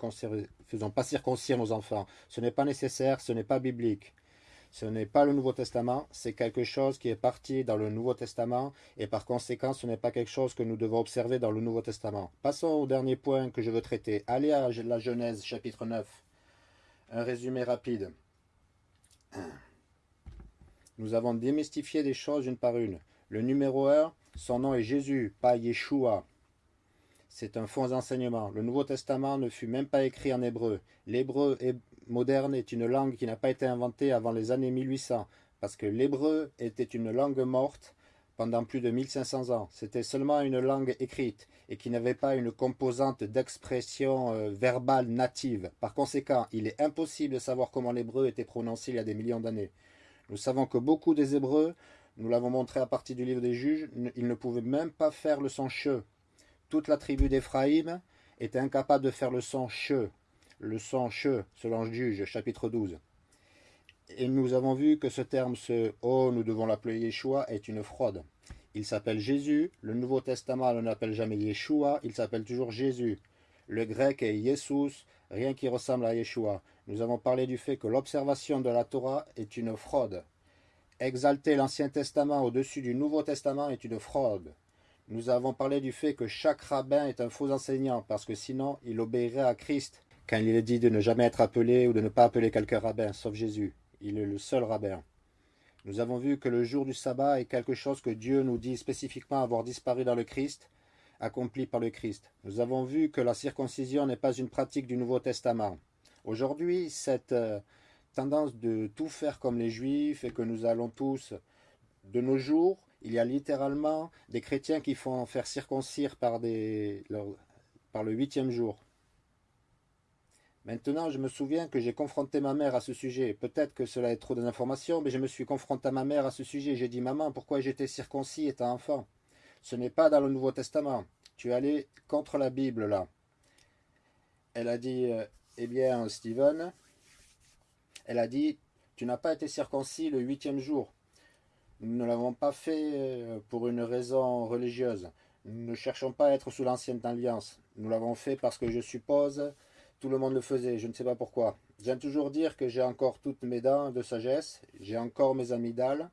faisons pas circoncire nos enfants. Ce n'est pas nécessaire, ce n'est pas biblique. Ce n'est pas le Nouveau Testament, c'est quelque chose qui est parti dans le Nouveau Testament et par conséquent ce n'est pas quelque chose que nous devons observer dans le Nouveau Testament. Passons au dernier point que je veux traiter. Allez à la Genèse chapitre 9. Un résumé rapide. (clears throat) Nous avons démystifié des choses une par une. Le numéro 1, son nom est Jésus, pas Yeshua. C'est un faux enseignement. Le Nouveau Testament ne fut même pas écrit en hébreu. L'hébreu moderne est une langue qui n'a pas été inventée avant les années 1800, parce que l'hébreu était une langue morte pendant plus de 1500 ans. C'était seulement une langue écrite et qui n'avait pas une composante d'expression euh, verbale native. Par conséquent, il est impossible de savoir comment l'hébreu était prononcé il y a des millions d'années. Nous savons que beaucoup des hébreux, nous l'avons montré à partir du livre des juges, ils ne pouvaient même pas faire le son che. Toute la tribu d'Éphraïm était incapable de faire le son che, le son che, selon le juge, chapitre 12. Et nous avons vu que ce terme, ce « Oh, nous devons l'appeler Yeshua » est une fraude. Il s'appelle Jésus, le Nouveau Testament ne l'appelle jamais Yeshua, il s'appelle toujours Jésus. Le grec est Jesus, rien qui ressemble à Yeshua. Nous avons parlé du fait que l'observation de la Torah est une fraude. Exalter l'Ancien Testament au-dessus du Nouveau Testament est une fraude. Nous avons parlé du fait que chaque rabbin est un faux enseignant, parce que sinon il obéirait à Christ, quand il est dit de ne jamais être appelé ou de ne pas appeler quelqu'un rabbin, sauf Jésus. Il est le seul rabbin. Nous avons vu que le jour du sabbat est quelque chose que Dieu nous dit spécifiquement avoir disparu dans le Christ, accompli par le Christ. Nous avons vu que la circoncision n'est pas une pratique du Nouveau Testament. Aujourd'hui, cette euh, tendance de tout faire comme les Juifs et que nous allons tous, de nos jours, il y a littéralement des chrétiens qui font faire circoncire par, le huitième jour. Maintenant, je me souviens que j'ai confronté ma mère à ce sujet. Peut-être que cela est trop d'informations, mais je me suis confronté à ma mère à ce sujet. J'ai dit, maman, pourquoi j'étais circoncis étant enfant? Ce n'est pas dans le Nouveau Testament. Tu es allé contre la Bible, là. Elle a dit, euh, eh bien, Stephen, elle a dit, tu n'as pas été circoncis le huitième jour. Nous ne l'avons pas fait euh, pour une raison religieuse. Nous ne cherchons pas à être sous l'ancienne alliance. Nous l'avons fait parce que je suppose tout le monde le faisait, je ne sais pas pourquoi. J'aime toujours dire que j'ai encore toutes mes dents de sagesse, j'ai encore mes amygdales,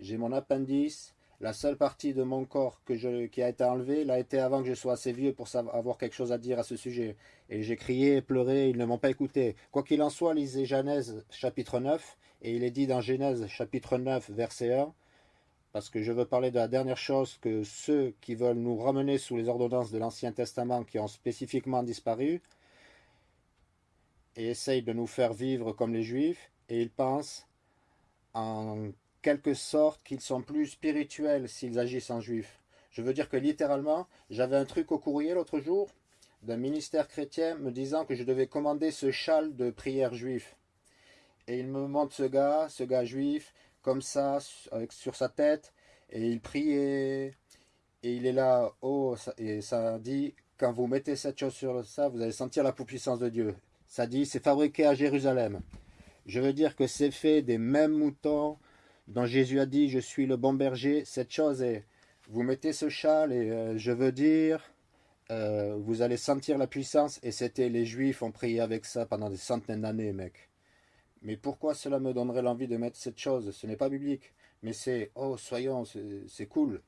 j'ai mon appendice, la seule partie de mon corps que qui a été enlevée l'a été avant que je sois assez vieux pour savoir, avoir quelque chose à dire à ce sujet. Et j'ai crié et pleuré, ils ne m'ont pas écouté. Quoi qu'il en soit, lisez Genèse chapitre 9, et il est dit dans Genèse chapitre 9 verset 1, parce que je veux parler de la dernière chose que ceux qui veulent nous ramener sous les ordonnances de l'Ancien Testament qui ont spécifiquement disparu, et essayent de nous faire vivre comme les juifs, et ils pensent en quelque sorte qu'ils sont plus spirituels s'ils agissent en juif. Je veux dire que littéralement, j'avais un truc au courrier l'autre jour d'un ministère chrétien me disant que je devais commander ce châle de prière juif. Et il me montre ce gars, ce gars juif, comme ça, avec, sur sa tête, et il priait, et il est là, oh, et ça dit, quand vous mettez cette chose sur ça, vous allez sentir la puissance de Dieu. Ça dit, c'est fabriqué à Jérusalem. Je veux dire que c'est fait des mêmes moutons dont Jésus a dit, je suis le bon berger. Cette chose est, vous mettez ce châle et euh, je veux dire, euh, vous allez sentir la puissance. Et c'était, les Juifs ont prié avec ça pendant des centaines d'années, mec. Mais pourquoi cela me donnerait l'envie de mettre cette chose? Ce n'est pas biblique. Mais c'est, oh, soyons, c'est cool.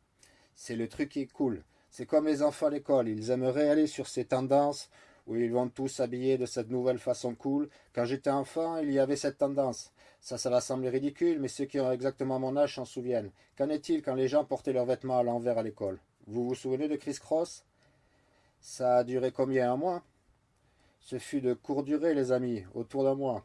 C'est le truc qui est cool. C'est comme les enfants à l'école. Ils aimeraient aller sur ces tendances où ils vont tous s'habiller de cette nouvelle façon cool. Quand j'étais enfant, il y avait cette tendance. Ça, ça va sembler ridicule, mais ceux qui ont exactement mon âge s'en souviennent. Qu'en est-il quand les gens portaient leurs vêtements à l'envers à l'école? Vous vous souvenez de Chris Cross? Ça a duré combien? Un mois? Ce fut de courte durée, les amis, autour d'un mois.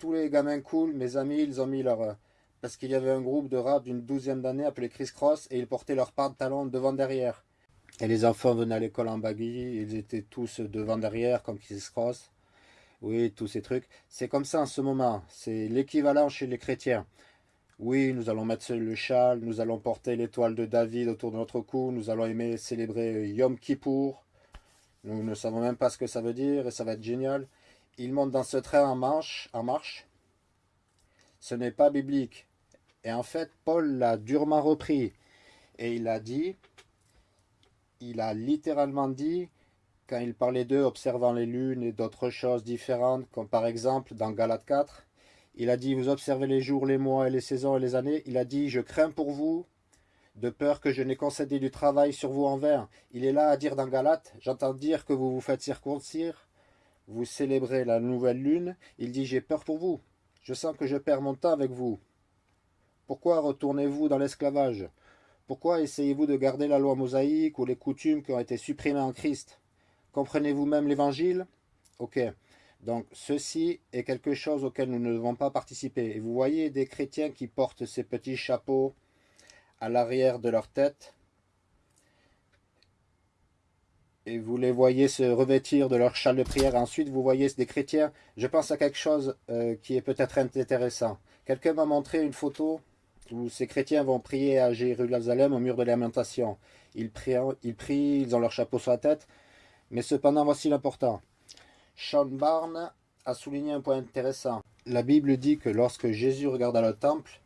Tous les gamins cool, mes amis, ils ont mis leur... Parce qu'il y avait un groupe de rap d'une douzième d'années appelé Chris Cross et ils portaient leurs pantalons devant-derrière. Et les enfants venaient à l'école en baggy, ils étaient tous devant derrière comme Chris Cross. Oui, tous ces trucs. C'est comme ça en ce moment. C'est l'équivalent chez les chrétiens. Oui, nous allons mettre le châle, nous allons porter l'étoile de David autour de notre cou, nous allons aimer célébrer Yom Kippour. Nous ne savons même pas ce que ça veut dire et ça va être génial. Ils montent dans ce train en marche. En marche. Ce n'est pas biblique. Et en fait, Paul l'a durement repris. Et il a dit, il a littéralement dit, quand il parlait d'eux observant les lunes et d'autres choses différentes, comme par exemple dans Galate 4, il a dit, vous observez les jours, les mois et les saisons et les années, il a dit, je crains pour vous, de peur que je n'ai concédé du travail sur vous en vain. Il est là à dire dans Galate, j'entends dire que vous vous faites circoncire, vous célébrez la nouvelle lune, il dit, j'ai peur pour vous, je sens que je perds mon temps avec vous. Pourquoi retournez-vous dans l'esclavage? Pourquoi essayez-vous de garder la loi mosaïque ou les coutumes qui ont été supprimées en Christ? Comprenez-vous même l'évangile? Ok. Donc ceci est quelque chose auquel nous ne devons pas participer. Et vous voyez des chrétiens qui portent ces petits chapeaux à l'arrière de leur tête. Et vous les voyez se revêtir de leur châle de prière. Ensuite, vous voyez des chrétiens. Je pense à quelque chose euh, qui est peut-être intéressant. Quelqu'un m'a montré une photo où ces chrétiens vont prier à Jérusalem au mur de lamentation. Ils prient, ils prient, ils ont leur chapeau sur la tête. Mais cependant, voici l'important. Sean Barnes a souligné un point intéressant. La Bible dit que lorsque Jésus regarda le temple,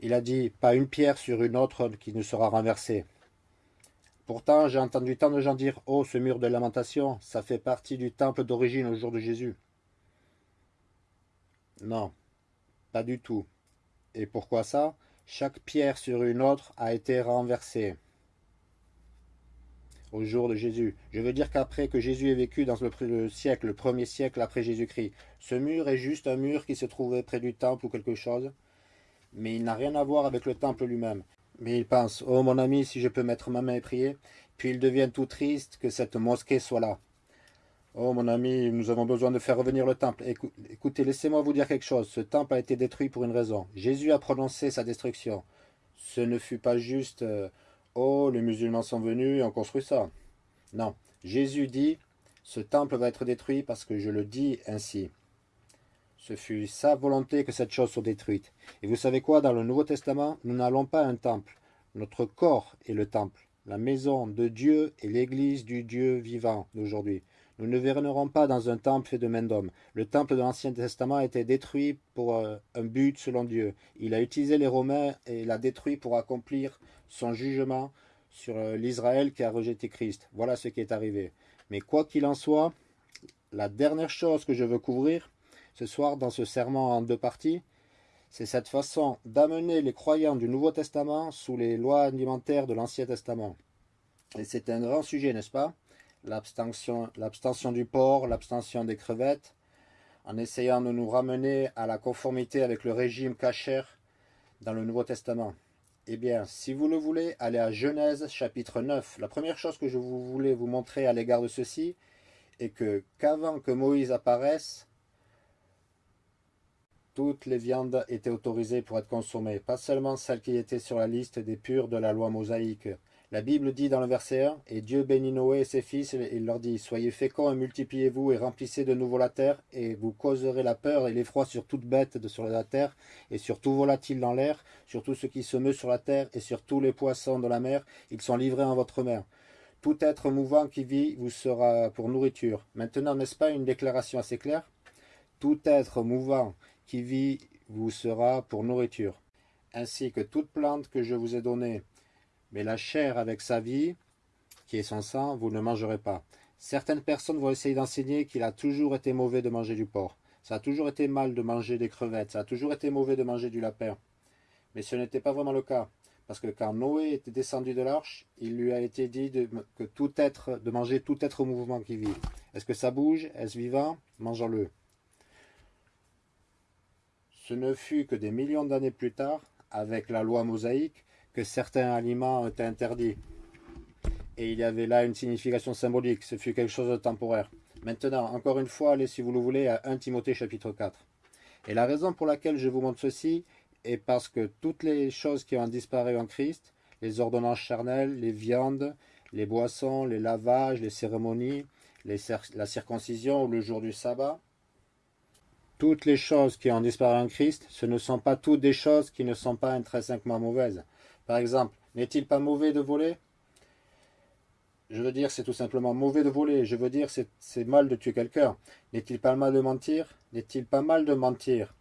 il a dit « pas une pierre sur une autre qui ne sera renversée ». Pourtant, j'ai entendu tant de gens dire « oh, ce mur de lamentation, ça fait partie du temple d'origine au jour de Jésus ». Non, pas du tout. Et pourquoi ça? Chaque pierre sur une autre a été renversée au jour de Jésus. Je veux dire qu'après que Jésus ait vécu dans le, siècle, le premier siècle après Jésus-Christ, ce mur est juste un mur qui se trouvait près du temple ou quelque chose, mais il n'a rien à voir avec le temple lui-même. Mais il pense, oh mon ami, si je peux mettre ma main et prier, puis il devient tout triste que cette mosquée soit là. Oh mon ami, nous avons besoin de faire revenir le temple. Écoutez, laissez-moi vous dire quelque chose. Ce temple a été détruit pour une raison. Jésus a prononcé sa destruction. Ce ne fut pas juste... Euh, Oh, les musulmans sont venus et ont construit ça. Non, Jésus dit, ce temple va être détruit parce que je le dis ainsi. Ce fut sa volonté que cette chose soit détruite. Et vous savez quoi, dans le Nouveau Testament, nous n'allons pas à un temple. Notre corps est le temple. La maison de Dieu est l'église du Dieu vivant d'aujourd'hui. Nous ne verrons pas dans un temple fait de main d'homme. Le temple de l'Ancien Testament a été détruit pour euh, un but selon Dieu. Il a utilisé les Romains et l'a détruit pour accomplir son jugement sur euh, l'Israël qui a rejeté Christ. Voilà ce qui est arrivé. Mais quoi qu'il en soit, la dernière chose que je veux couvrir ce soir dans ce serment en deux parties, c'est cette façon d'amener les croyants du Nouveau Testament sous les lois alimentaires de l'Ancien Testament. Et c'est un grand sujet, n'est-ce pas? L'abstention du porc, l'abstention des crevettes, en essayant de nous ramener à la conformité avec le régime cachère dans le Nouveau Testament. Eh bien, si vous le voulez, allez à Genèse chapitre 9. La première chose que je voulais vous montrer à l'égard de ceci est que qu'avant que Moïse apparaisse, toutes les viandes étaient autorisées pour être consommées, pas seulement celles qui étaient sur la liste des purs de la loi mosaïque, la Bible dit dans le verset 1, « Et Dieu bénit Noé et ses fils, et il leur dit, Soyez féconds et multipliez-vous, et remplissez de nouveau la terre, et vous causerez la peur et l'effroi sur toute bête de sur la terre, et sur tout volatile dans l'air, sur tout ce qui se meut sur la terre, et sur tous les poissons de la mer, ils sont livrés en votre main. Tout être mouvant qui vit vous sera pour nourriture. » Maintenant, n'est-ce pas une déclaration assez claire? Tout être mouvant qui vit vous sera pour nourriture, ainsi que toute plante que je vous ai donnée, mais la chair avec sa vie, qui est son sang, vous ne mangerez pas. Certaines personnes vont essayer d'enseigner qu'il a toujours été mauvais de manger du porc. Ça a toujours été mal de manger des crevettes. Ça a toujours été mauvais de manger du lapin. Mais ce n'était pas vraiment le cas. Parce que quand Noé était descendu de l'arche, il lui a été dit de, que tout être, de manger tout être au mouvement qui vit. Est-ce que ça bouge? Est-ce vivant? Mangeons-le. Ce ne fut que des millions d'années plus tard, avec la loi mosaïque, que certains aliments étaient interdits. Et il y avait là une signification symbolique, ce fut quelque chose de temporaire. Maintenant, encore une fois, allez si vous le voulez à 1 Timothée chapitre 4. Et la raison pour laquelle je vous montre ceci est parce que toutes les choses qui ont disparu en Christ, les ordonnances charnelles, les viandes, les boissons, les lavages, les cérémonies, la circoncision ou le jour du sabbat, toutes les choses qui ont disparu en Christ, ce ne sont pas toutes des choses qui ne sont pas intrinsèquement mauvaises. Par exemple, n'est-il pas mauvais de voler? Je veux dire, c'est tout simplement mauvais de voler. Je veux dire, c'est mal de tuer quelqu'un. N'est-il pas mal de mentir? N'est-il pas mal de mentir?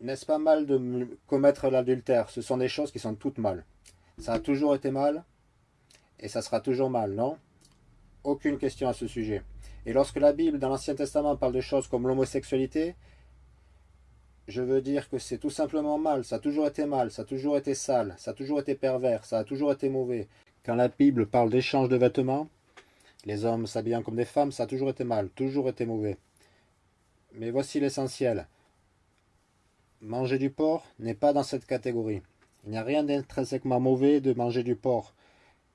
N'est-ce pas mal de commettre l'adultère? Ce sont des choses qui sont toutes mal. Ça a toujours été mal, et ça sera toujours mal, non? Aucune question à ce sujet. Et lorsque la Bible, dans l'Ancien Testament, parle de choses comme l'homosexualité, je veux dire que c'est tout simplement mal, ça a toujours été mal, ça a toujours été sale, ça a toujours été pervers, ça a toujours été mauvais. Quand la Bible parle d'échange de vêtements, les hommes s'habillant comme des femmes, ça a toujours été mal, toujours été mauvais. Mais voici l'essentiel. Manger du porc n'est pas dans cette catégorie. Il n'y a rien d'intrinsèquement mauvais de manger du porc.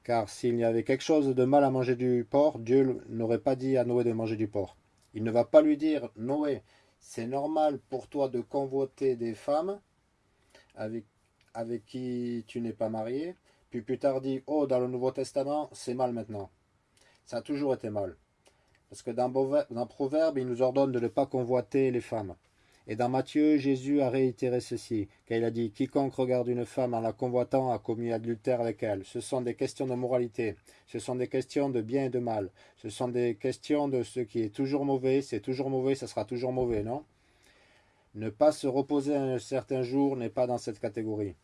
Car s'il y avait quelque chose de mal à manger du porc, Dieu n'aurait pas dit à Noé de manger du porc. Il ne va pas lui dire, Noé, c'est normal pour toi de convoiter des femmes avec, qui tu n'es pas marié. Puis plus tard dit, oh, dans le Nouveau Testament, c'est mal maintenant. Ça a toujours été mal. Parce que dans, dans Proverbe, il nous ordonne de ne pas convoiter les femmes. Et dans Matthieu, Jésus a réitéré ceci, car il a dit Quiconque regarde une femme en la convoitant a commis adultère avec elle. Ce sont des questions de moralité, ce sont des questions de bien et de mal, ce sont des questions de ce qui est toujours mauvais, c'est toujours mauvais, ça sera toujours mauvais, non? Ne pas se reposer un certain jour n'est pas dans cette catégorie.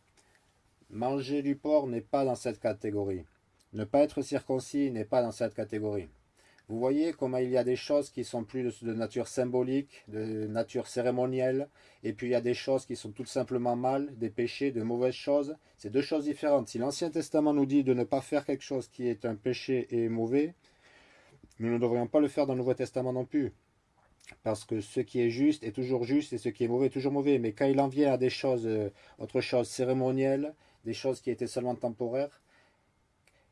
Manger du porc n'est pas dans cette catégorie. Ne pas être circoncis n'est pas dans cette catégorie. Vous voyez comment il y a des choses qui sont plus de nature symbolique, de nature cérémonielle, et puis il y a des choses qui sont tout simplement mal, des péchés, de mauvaises choses. C'est deux choses différentes. Si l'Ancien Testament nous dit de ne pas faire quelque chose qui est un péché et mauvais, nous ne devrions pas le faire dans le Nouveau Testament non plus. Parce que ce qui est juste est toujours juste et ce qui est mauvais est toujours mauvais. Mais quand il en vient à des choses, euh, autre chose cérémonielles, des choses qui étaient seulement temporaires,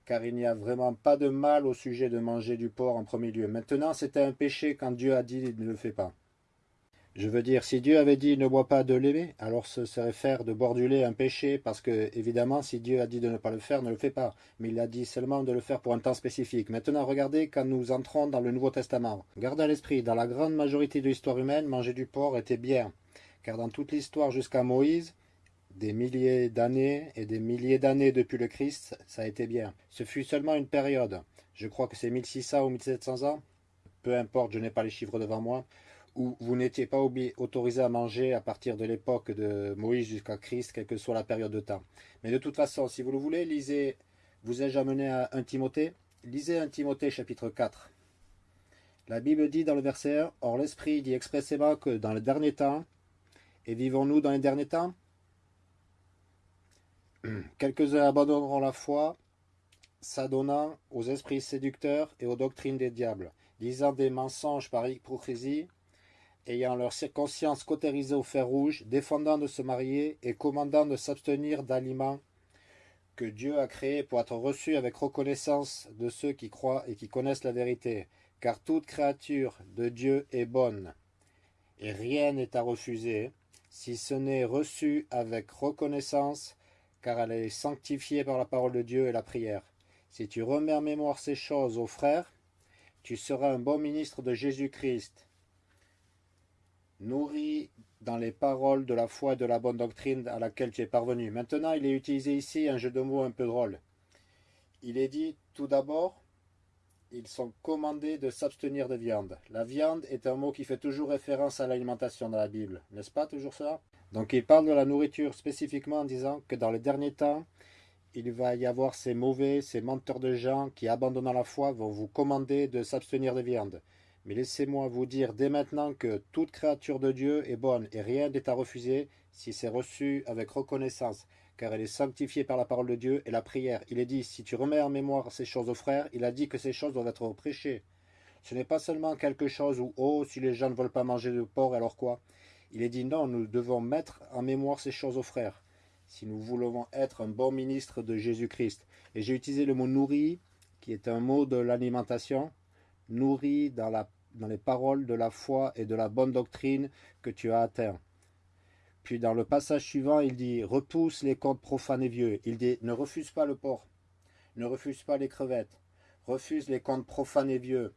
car il n'y a vraiment pas de mal au sujet de manger du porc en premier lieu. Maintenant, c'était un péché quand Dieu a dit « ne le fais pas ». Je veux dire, si Dieu avait dit « ne bois pas de lait », alors ce serait faire de boire du lait un péché, parce que, évidemment, si Dieu a dit de ne pas le faire, ne le fais pas. Mais il a dit seulement de le faire pour un temps spécifique. Maintenant, regardez quand nous entrons dans le Nouveau Testament. Gardez à l'esprit, dans la grande majorité de l'histoire humaine, manger du porc était bien. Car dans toute l'histoire jusqu'à Moïse, des milliers d'années et des milliers d'années depuis le Christ, ça a été bien. Ce fut seulement une période, je crois que c'est 1600 ou 1700 ans, peu importe, je n'ai pas les chiffres devant moi, où vous n'étiez pas autorisé à manger à partir de l'époque de Moïse jusqu'à Christ, quelle que soit la période de temps. Mais de toute façon, si vous le voulez, lisez, vous ai-je amené à 1 Timothée? Lisez 1 Timothée chapitre 4. La Bible dit dans le verset 1, Or l'Esprit dit expressément que dans les derniers temps, et vivons-nous dans les derniers temps? (clears throat) Quelques-uns abandonneront la foi, s'adonnant aux esprits séducteurs et aux doctrines des diables, disant des mensonges par hypocrisie, ayant leur conscience cautérisée au fer rouge, défendant de se marier et commandant de s'abstenir d'aliments que Dieu a créés pour être reçus avec reconnaissance de ceux qui croient et qui connaissent la vérité, car toute créature de Dieu est bonne, et rien n'est à refuser, si ce n'est reçu avec reconnaissance car elle est sanctifiée par la parole de Dieu et la prière. Si tu remets en mémoire ces choses aux frères, tu seras un bon ministre de Jésus-Christ, nourri dans les paroles de la foi et de la bonne doctrine à laquelle tu es parvenu. Maintenant, il est utilisé ici un jeu de mots un peu drôle. Il est dit, tout d'abord, ils sont commandés de s'abstenir de viande. La viande est un mot qui fait toujours référence à l'alimentation dans la Bible, n'est-ce pas toujours ça? Donc il parle de la nourriture spécifiquement en disant que dans les derniers temps, il va y avoir ces mauvais, ces menteurs de gens qui, abandonnant la foi, vont vous commander de s'abstenir de viande. Mais laissez-moi vous dire dès maintenant que toute créature de Dieu est bonne et rien n'est à refuser si c'est reçu avec reconnaissance, car elle est sanctifiée par la parole de Dieu et la prière. Il est dit, si tu remets en mémoire ces choses aux frères, il a dit que ces choses doivent être prêchées. Ce n'est pas seulement quelque chose où, oh, si les gens ne veulent pas manger de porc, alors quoi? Il est dit non, nous devons mettre en mémoire ces choses aux frères, si nous voulons être un bon ministre de Jésus-Christ. Et j'ai utilisé le mot nourri, qui est un mot de l'alimentation, nourri dans, les paroles de la foi et de la bonne doctrine que tu as atteint. Puis dans le passage suivant, il dit repousse les contes profanes et vieux. Il dit ne refuse pas le porc, ne refuse pas les crevettes, refuse les contes profanes et vieux.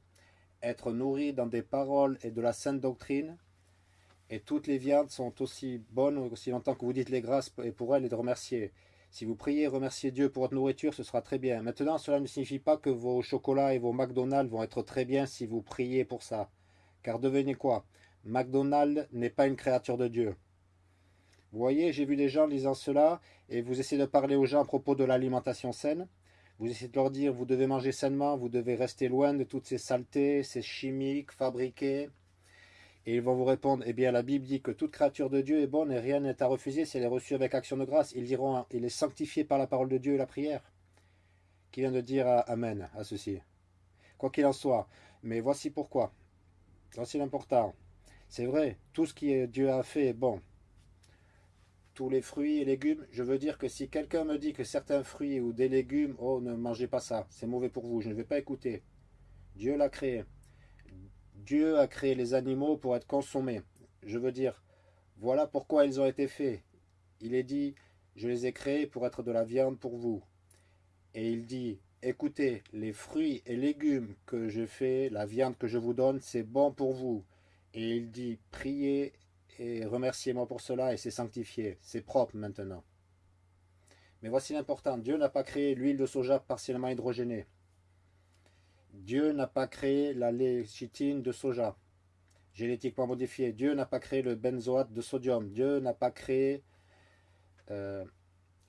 Être nourri dans des paroles et de la sainte doctrine, et toutes les viandes sont aussi bonnes aussi longtemps que vous dites les grâces et pour elles et de remercier. Si vous priez remerciez Dieu pour votre nourriture, ce sera très bien. Maintenant, cela ne signifie pas que vos chocolats et vos McDonald's vont être très bien si vous priez pour ça. Car devenez quoi? McDonald's n'est pas une créature de Dieu. Vous voyez, j'ai vu des gens lisant cela, et vous essayez de parler aux gens à propos de l'alimentation saine. Vous essayez de leur dire, vous devez manger sainement, vous devez rester loin de toutes ces saletés, ces chimiques fabriquées, et ils vont vous répondre, eh bien la Bible dit que toute créature de Dieu est bonne et rien n'est à refuser si elle est reçue avec action de grâce. Ils diront, il est sanctifié par la parole de Dieu et la prière. Qui vient de dire Amen à ceci. Quoi qu'il en soit. Mais voici pourquoi. Voici l'important. C'est vrai, tout ce que Dieu a fait est bon. Tous les fruits et légumes, je veux dire que si quelqu'un me dit que certains fruits ou des légumes, oh ne mangez pas ça, c'est mauvais pour vous, je ne vais pas écouter. Dieu l'a créé. Dieu a créé les animaux pour être consommés. Je veux dire, voilà pourquoi ils ont été faits. Il est dit, je les ai créés pour être de la viande pour vous. Et il dit, écoutez, les fruits et légumes que je fais, la viande que je vous donne, c'est bon pour vous. Et il dit, priez et remerciez-moi pour cela, et c'est sanctifié, c'est propre maintenant. Mais voici l'important, Dieu n'a pas créé l'huile de soja partiellement hydrogénée. Dieu n'a pas créé la léchitine de soja, génétiquement modifiée. Dieu n'a pas créé le benzoate de sodium. Dieu n'a pas créé euh,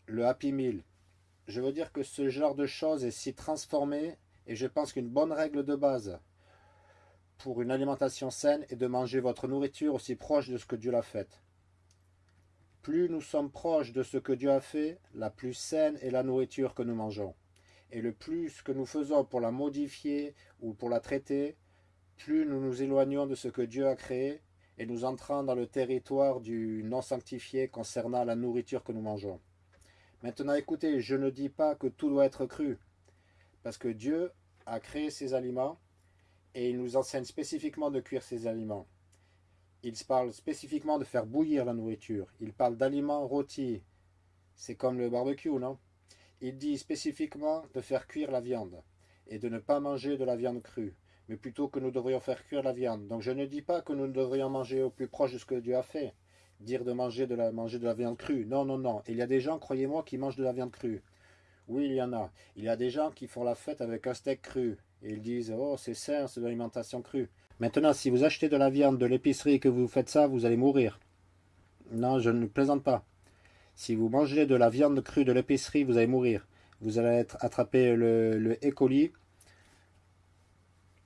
le Happy Meal. Je veux dire que ce genre de choses est si transformé, et je pense qu'une bonne règle de base pour une alimentation saine est de manger votre nourriture aussi proche de ce que Dieu l'a fait. Plus nous sommes proches de ce que Dieu a fait, la plus saine est la nourriture que nous mangeons. Et le plus que nous faisons pour la modifier ou pour la traiter, plus nous nous éloignons de ce que Dieu a créé et nous entrons dans le territoire du non sanctifié concernant la nourriture que nous mangeons. Maintenant écoutez, je ne dis pas que tout doit être cru, parce que Dieu a créé ces aliments et il nous enseigne spécifiquement de cuire ces aliments. Il parle spécifiquement de faire bouillir la nourriture. Il parle d'aliments rôtis. C'est comme le barbecue, non? Il dit spécifiquement de faire cuire la viande et de ne pas manger de la viande crue, mais plutôt que nous devrions faire cuire la viande. Donc je ne dis pas que nous devrions manger au plus proche de ce que Dieu a fait, dire de manger de la, viande crue. Non, non, non. Il y a des gens, croyez-moi, qui mangent de la viande crue. Oui, il y en a. Il y a des gens qui font la fête avec un steak cru. Et ils disent, oh, c'est sain, c'est de l'alimentation crue. Maintenant, si vous achetez de la viande de l'épicerie et que vous faites ça, vous allez mourir. Non, je ne plaisante pas. Si vous mangez de la viande crue de l'épicerie, vous allez mourir. Vous allez être attrapé le, le E.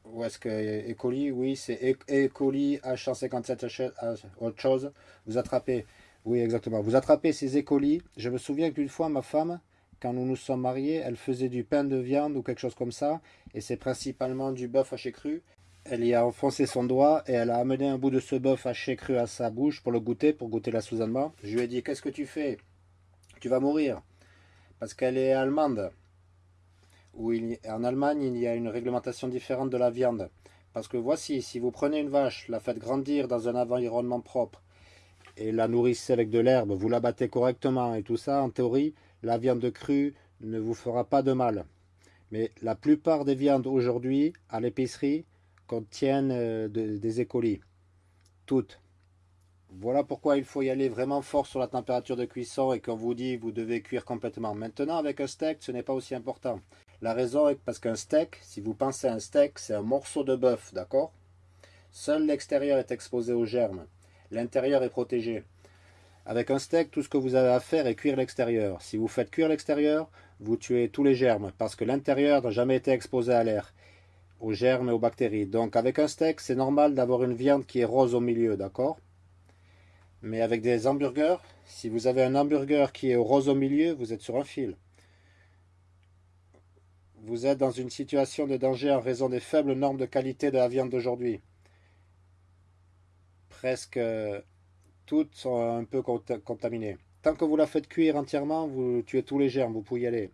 Où est-ce que E. coli? Oui, c'est E. e. coli H157 autre chose. Vous attrapez, oui exactement, vous attrapez ces E. coli. Je me souviens qu'une fois, ma femme, quand nous nous sommes mariés, elle faisait du pain de viande ou quelque chose comme ça, et c'est principalement du bœuf haché cru. Elle y a enfoncé son doigt et elle a amené un bout de ce bœuf haché cru à sa bouche pour le goûter, pour goûter l'assaisonnement. Je lui ai dit, qu'est-ce que tu fais? Tu vas mourir. Parce qu'elle est allemande. En Allemagne, il y a une réglementation différente de la viande. Parce que voici, si vous prenez une vache, la faites grandir dans un environnement propre, et la nourrissez avec de l'herbe, vous la battez correctement et tout ça, en théorie, la viande crue ne vous fera pas de mal. Mais la plupart des viandes aujourd'hui, à l'épicerie, contiennent euh, des écolis. Toutes. Voilà pourquoi il faut y aller vraiment fort sur la température de cuisson et qu'on vous dit vous devez cuire complètement. Maintenant, avec un steak, ce n'est pas aussi important. La raison est parce qu'un steak, si vous pensez à un steak, c'est un morceau de bœuf, d'accord? Seul l'extérieur est exposé aux germes. L'intérieur est protégé. Avec un steak, tout ce que vous avez à faire est cuire l'extérieur. Si vous faites cuire l'extérieur, vous tuez tous les germes, parce que l'intérieur n'a jamais été exposé à l'air, aux germes et aux bactéries. Donc avec un steak, c'est normal d'avoir une viande qui est rose au milieu, d'accord? Mais avec des hamburgers, si vous avez un hamburger qui est rose au milieu, vous êtes sur un fil. Vous êtes dans une situation de danger en raison des faibles normes de qualité de la viande d'aujourd'hui. Presque toutes sont un peu contaminées. Tant que vous la faites cuire entièrement, vous tuez tous les germes, vous pouvez y aller.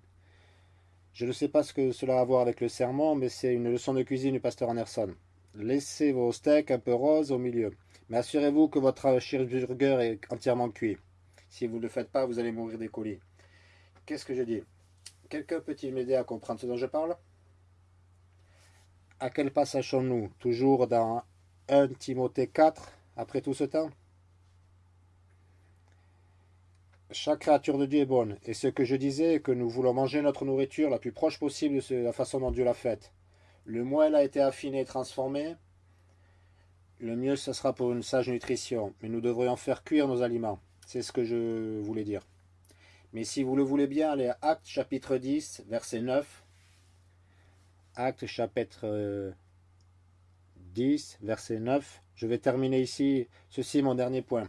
Je ne sais pas ce que cela a à voir avec le serment, mais c'est une leçon de cuisine du pasteur Anderson. Laissez vos steaks un peu roses au milieu. Mais assurez-vous que votre cheeseburger est entièrement cuit. Si vous ne le faites pas, vous allez mourir des colis. Qu'est-ce que je dis? Quelqu'un peut-il m'aider à comprendre ce dont je parle? À quel passage sommes-nous? Toujours dans 1 Timothée 4, après tout ce temps? Chaque créature de Dieu est bonne. Et ce que je disais est que nous voulons manger notre nourriture la plus proche possible de la façon dont Dieu l'a faite. Le moins elle a été affinée et transformée, le mieux ce sera pour une sage nutrition. Mais nous devrions faire cuire nos aliments. C'est ce que je voulais dire. Mais si vous le voulez bien, allez à Actes chapitre 10, verset 9. Actes chapitre 10, euh, verset 9. Je vais terminer ici. Ceci est mon dernier point.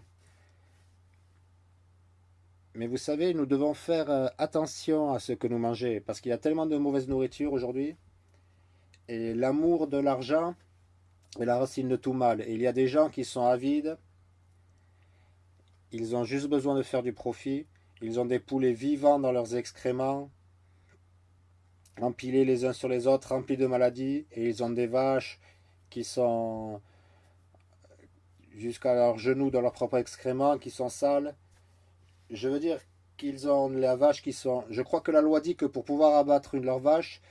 Mais vous savez, nous devons faire euh, attention à ce que nous mangeons, parce qu'il y a tellement de mauvaise nourriture aujourd'hui. Et l'amour de l'argent est la racine de tout mal. Et il y a des gens qui sont avides, ils ont juste besoin de faire du profit. Ils ont des poulets vivants dans leurs excréments, empilés les uns sur les autres, remplis de maladies. Et ils ont des vaches qui sont jusqu'à leurs genoux dans leur propre excrément, qui sont sales. Je veux dire qu'ils ont la vache qui sont... Je crois que la loi dit que pour pouvoir abattre une de leurs vaches,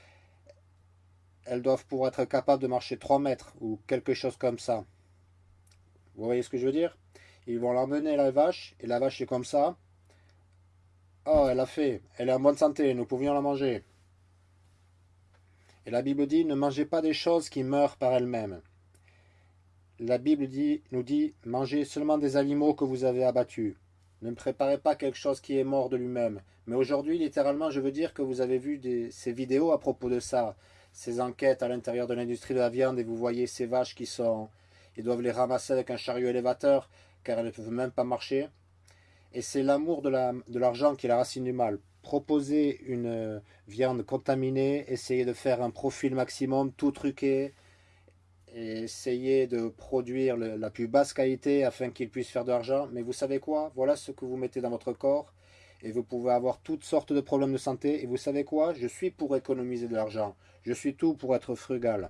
elles doivent pouvoir être capables de marcher 3 mètres ou quelque chose comme ça. Vous voyez ce que je veux dire? Ils vont l'emmener la vache, et la vache est comme ça. Oh, elle a fait, elle est en bonne santé, nous pouvions la manger. Et la Bible dit, ne mangez pas des choses qui meurent par elles-mêmes. La Bible nous dit, mangez seulement des animaux que vous avez abattus. Ne préparez pas quelque chose qui est mort de lui-même. Mais aujourd'hui, littéralement, je veux dire que vous avez vu ces vidéos à propos de ça, ces enquêtes à l'intérieur de l'industrie de la viande, et vous voyez ces vaches qui sont... Ils doivent les ramasser avec un chariot élévateur, car elles ne peuvent même pas marcher. Et c'est l'amour de l'argent qui est la racine du mal. Proposer une euh, viande contaminée, essayer de faire un profil maximum, tout truqué, et essayer de produire la plus basse qualité afin qu'il puisse faire de l'argent. Mais vous savez quoi? Voilà ce que vous mettez dans votre corps et vous pouvez avoir toutes sortes de problèmes de santé. Et vous savez quoi? Je suis pour économiser de l'argent. Je suis tout pour être frugal.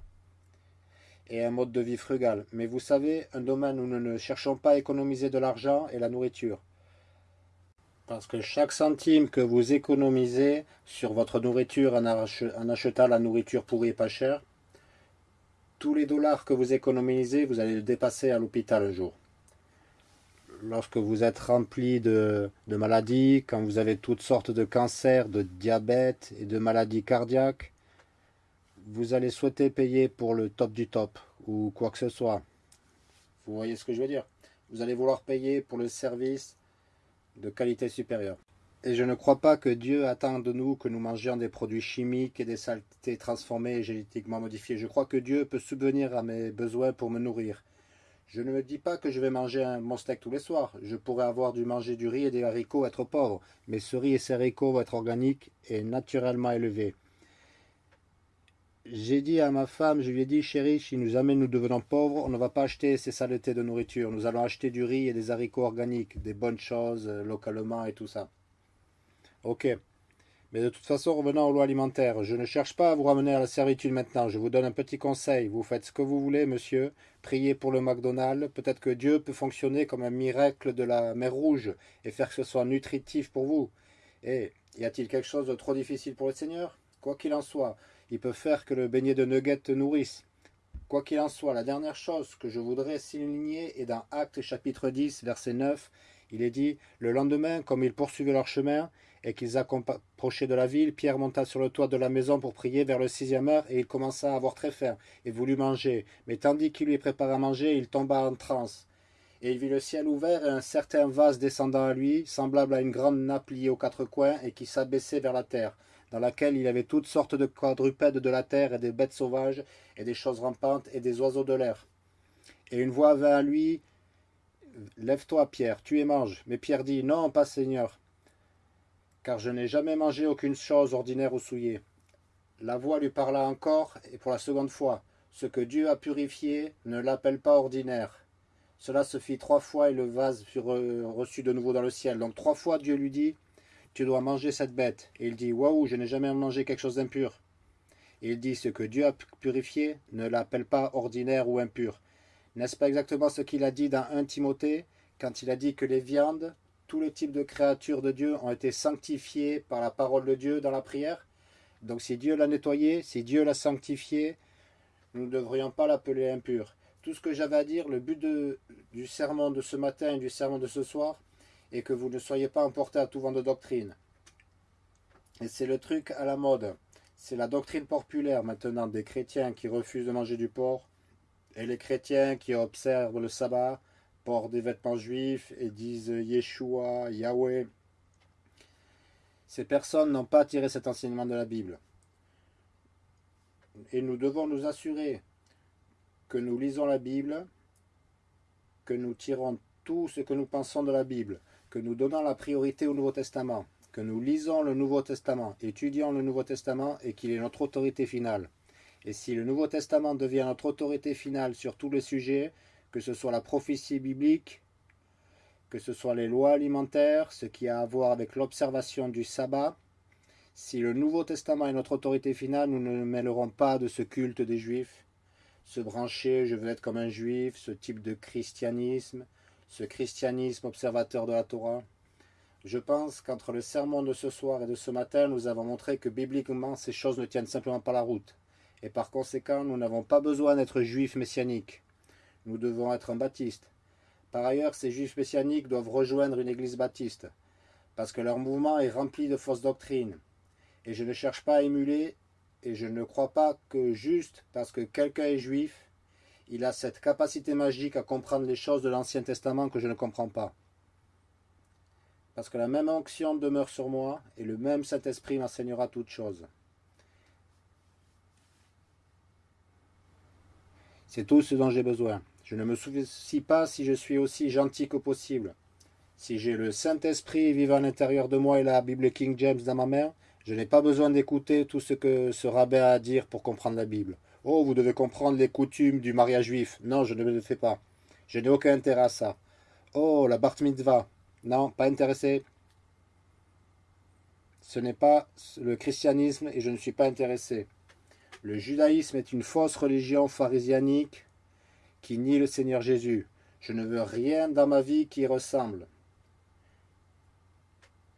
Et un mode de vie frugal. Mais vous savez, un domaine où nous ne cherchons pas à économiser de l'argent est la nourriture. Parce que chaque centime que vous économisez sur votre nourriture en, achetant la nourriture pourrie et pas chère, tous les dollars que vous économisez, vous allez le dépasser à l'hôpital un jour. Lorsque vous êtes rempli de, de, maladies, quand vous avez toutes sortes de cancers, de diabète et de maladies cardiaques, vous allez souhaiter payer pour le top du top ou quoi que ce soit. Vous voyez ce que je veux dire? Vous allez vouloir payer pour le service de qualité supérieure. Et je ne crois pas que Dieu attend de nous que nous mangions des produits chimiques et des saletés transformées et génétiquement modifiées. Je crois que Dieu peut subvenir à mes besoins pour me nourrir. Je ne me dis pas que je vais manger un bon steak tous les soirs. Je pourrais avoir dû manger du riz et des haricots, être pauvre. Mais ce riz et ces haricots vont être organiques et naturellement élevés. J'ai dit à ma femme, je lui ai dit, chérie, si nous jamais nous devenons pauvres, on ne va pas acheter ces saletés de nourriture. Nous allons acheter du riz et des haricots organiques, des bonnes choses euh, localement et tout ça. Ok. Mais de toute façon, revenons aux lois alimentaires. Je ne cherche pas à vous ramener à la servitude maintenant. Je vous donne un petit conseil. Vous faites ce que vous voulez, monsieur. Priez pour le McDonald's. Peut-être que Dieu peut fonctionner comme un miracle de la mer Rouge et faire que ce soit nutritif pour vous. Et y a-t-il quelque chose de trop difficile pour le Seigneur? Quoi qu'il en soit, il peut faire que le beignet de nuggets te nourrisse. Quoi qu'il en soit, la dernière chose que je voudrais souligner est dans Actes chapitre 10, verset 9. Il est dit, le lendemain, comme ils poursuivaient leur chemin, et qu'ils approchaient de la ville, Pierre monta sur le toit de la maison pour prier vers le sixième heure, et il commença à avoir très faim, et voulut manger. Mais tandis qu'il lui préparait à manger, il tomba en transe. Et il vit le ciel ouvert et un certain vase descendant à lui, semblable à une grande nappe liée aux quatre coins, et qui s'abaissait vers la terre dans laquelle il avait toutes sortes de quadrupèdes de la terre et des bêtes sauvages et des choses rampantes et des oiseaux de l'air. Et une voix vint à lui, Lève-toi, Pierre, tu et mange. Mais Pierre dit, Non, pas Seigneur, car je n'ai jamais mangé aucune chose ordinaire ou souillée. La voix lui parla encore, et pour la seconde fois, Ce que Dieu a purifié, ne l'appelle pas ordinaire. Cela se fit trois fois, et le vase fut reçu de nouveau dans le ciel. Donc trois fois Dieu lui dit, tu dois manger cette bête. Et il dit, waouh, je n'ai jamais mangé quelque chose d'impur. Il dit, ce que Dieu a purifié, ne l'appelle pas ordinaire ou impur. N'est-ce pas exactement ce qu'il a dit dans 1 Timothée, quand il a dit que les viandes, tous les types de créatures de Dieu ont été sanctifiées par la parole de Dieu dans la prière Donc si Dieu l'a nettoyé, si Dieu l'a sanctifié, nous ne devrions pas l'appeler impur. Tout ce que j'avais à dire, le but du sermon de ce matin et du sermon de ce soir, et que vous ne soyez pas emporté à tout vent de doctrine. Et c'est le truc à la mode. C'est la doctrine populaire maintenant des chrétiens qui refusent de manger du porc et les chrétiens qui observent le sabbat, portent des vêtements juifs et disent Yeshua, Yahweh. Ces personnes n'ont pas tiré cet enseignement de la Bible. Et nous devons nous assurer que nous lisons la Bible, que nous tirons tout ce que nous pensons de la Bible, que nous donnons la priorité au Nouveau Testament, que nous lisons le Nouveau Testament, étudions le Nouveau Testament et qu'il est notre autorité finale. Et si le Nouveau Testament devient notre autorité finale sur tous les sujets, que ce soit la prophétie biblique, que ce soit les lois alimentaires, ce qui a à voir avec l'observation du sabbat, si le Nouveau Testament est notre autorité finale, nous ne mêlerons pas de ce culte des Juifs, se brancher, je veux être comme un juif, ce type de christianisme, ce christianisme observateur de la Torah. Je pense qu'entre le sermon de ce soir et de ce matin, nous avons montré que bibliquement, ces choses ne tiennent simplement pas la route. Et par conséquent, nous n'avons pas besoin d'être juifs messianiques. Nous devons être un baptiste. Par ailleurs, ces juifs messianiques doivent rejoindre une église baptiste, parce que leur mouvement est rempli de fausses doctrines. Et je ne cherche pas à émuler, et je ne crois pas que juste parce que quelqu'un est juif, il a cette capacité magique à comprendre les choses de l'Ancien Testament que je ne comprends pas. Parce que la même onction demeure sur moi, et le même Saint-Esprit m'enseignera toutes choses. C'est tout ce dont j'ai besoin. Je ne me soucie pas si je suis aussi gentil que possible. Si j'ai le Saint-Esprit vivant à l'intérieur de moi et la Bible King James dans ma main, je n'ai pas besoin d'écouter tout ce que ce rabbin a à dire pour comprendre la Bible. Oh, vous devez comprendre les coutumes du mariage juif. Non, je ne le fais pas. Je n'ai aucun intérêt à ça. Oh, la bar mitzvah. Non, pas intéressé. Ce n'est pas le christianisme et je ne suis pas intéressé. Le judaïsme est une fausse religion pharisianique qui nie le Seigneur Jésus. Je ne veux rien dans ma vie qui ressemble.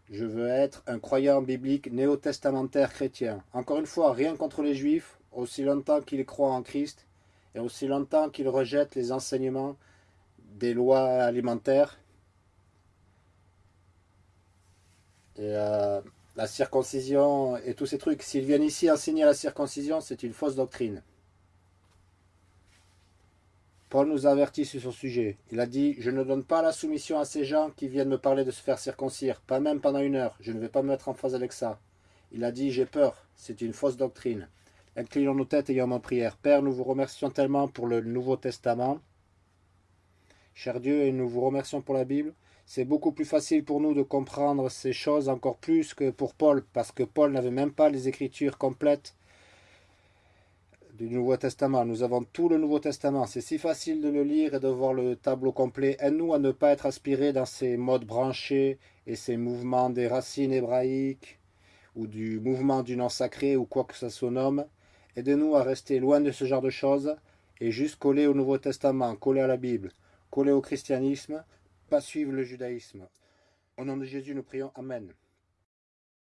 Je veux être un croyant biblique néo-testamentaire chrétien. Encore une fois, rien contre les juifs, aussi longtemps qu'ils croient en Christ et aussi longtemps qu'ils rejettent les enseignements des lois alimentaires et euh, la circoncision et tous ces trucs. S'ils viennent ici enseigner la circoncision, c'est une fausse doctrine. Paul nous avertit sur ce sujet. Il a dit, je ne donne pas la soumission à ces gens qui viennent me parler de se faire circoncire, pas même pendant une heure, je ne vais pas me mettre en phase avec ça. Il a dit, j'ai peur, c'est une fausse doctrine. Inclinons nos têtes et ayons en prière. Père, nous vous remercions tellement pour le Nouveau Testament. Cher Dieu, et nous vous remercions pour la Bible. C'est beaucoup plus facile pour nous de comprendre ces choses encore plus que pour Paul, parce que Paul n'avait même pas les écritures complètes du Nouveau Testament. Nous avons tout le Nouveau Testament. C'est si facile de le lire et de voir le tableau complet. Aide-nous à ne pas être aspirés dans ces modes branchés et ces mouvements des racines hébraïques ou du mouvement du nom sacré ou quoi que ça se nomme. Aide-nous à rester loin de ce genre de choses et juste coller au Nouveau Testament, coller à la Bible, coller au christianisme, pas suivre le judaïsme. Au nom de Jésus, nous prions. Amen.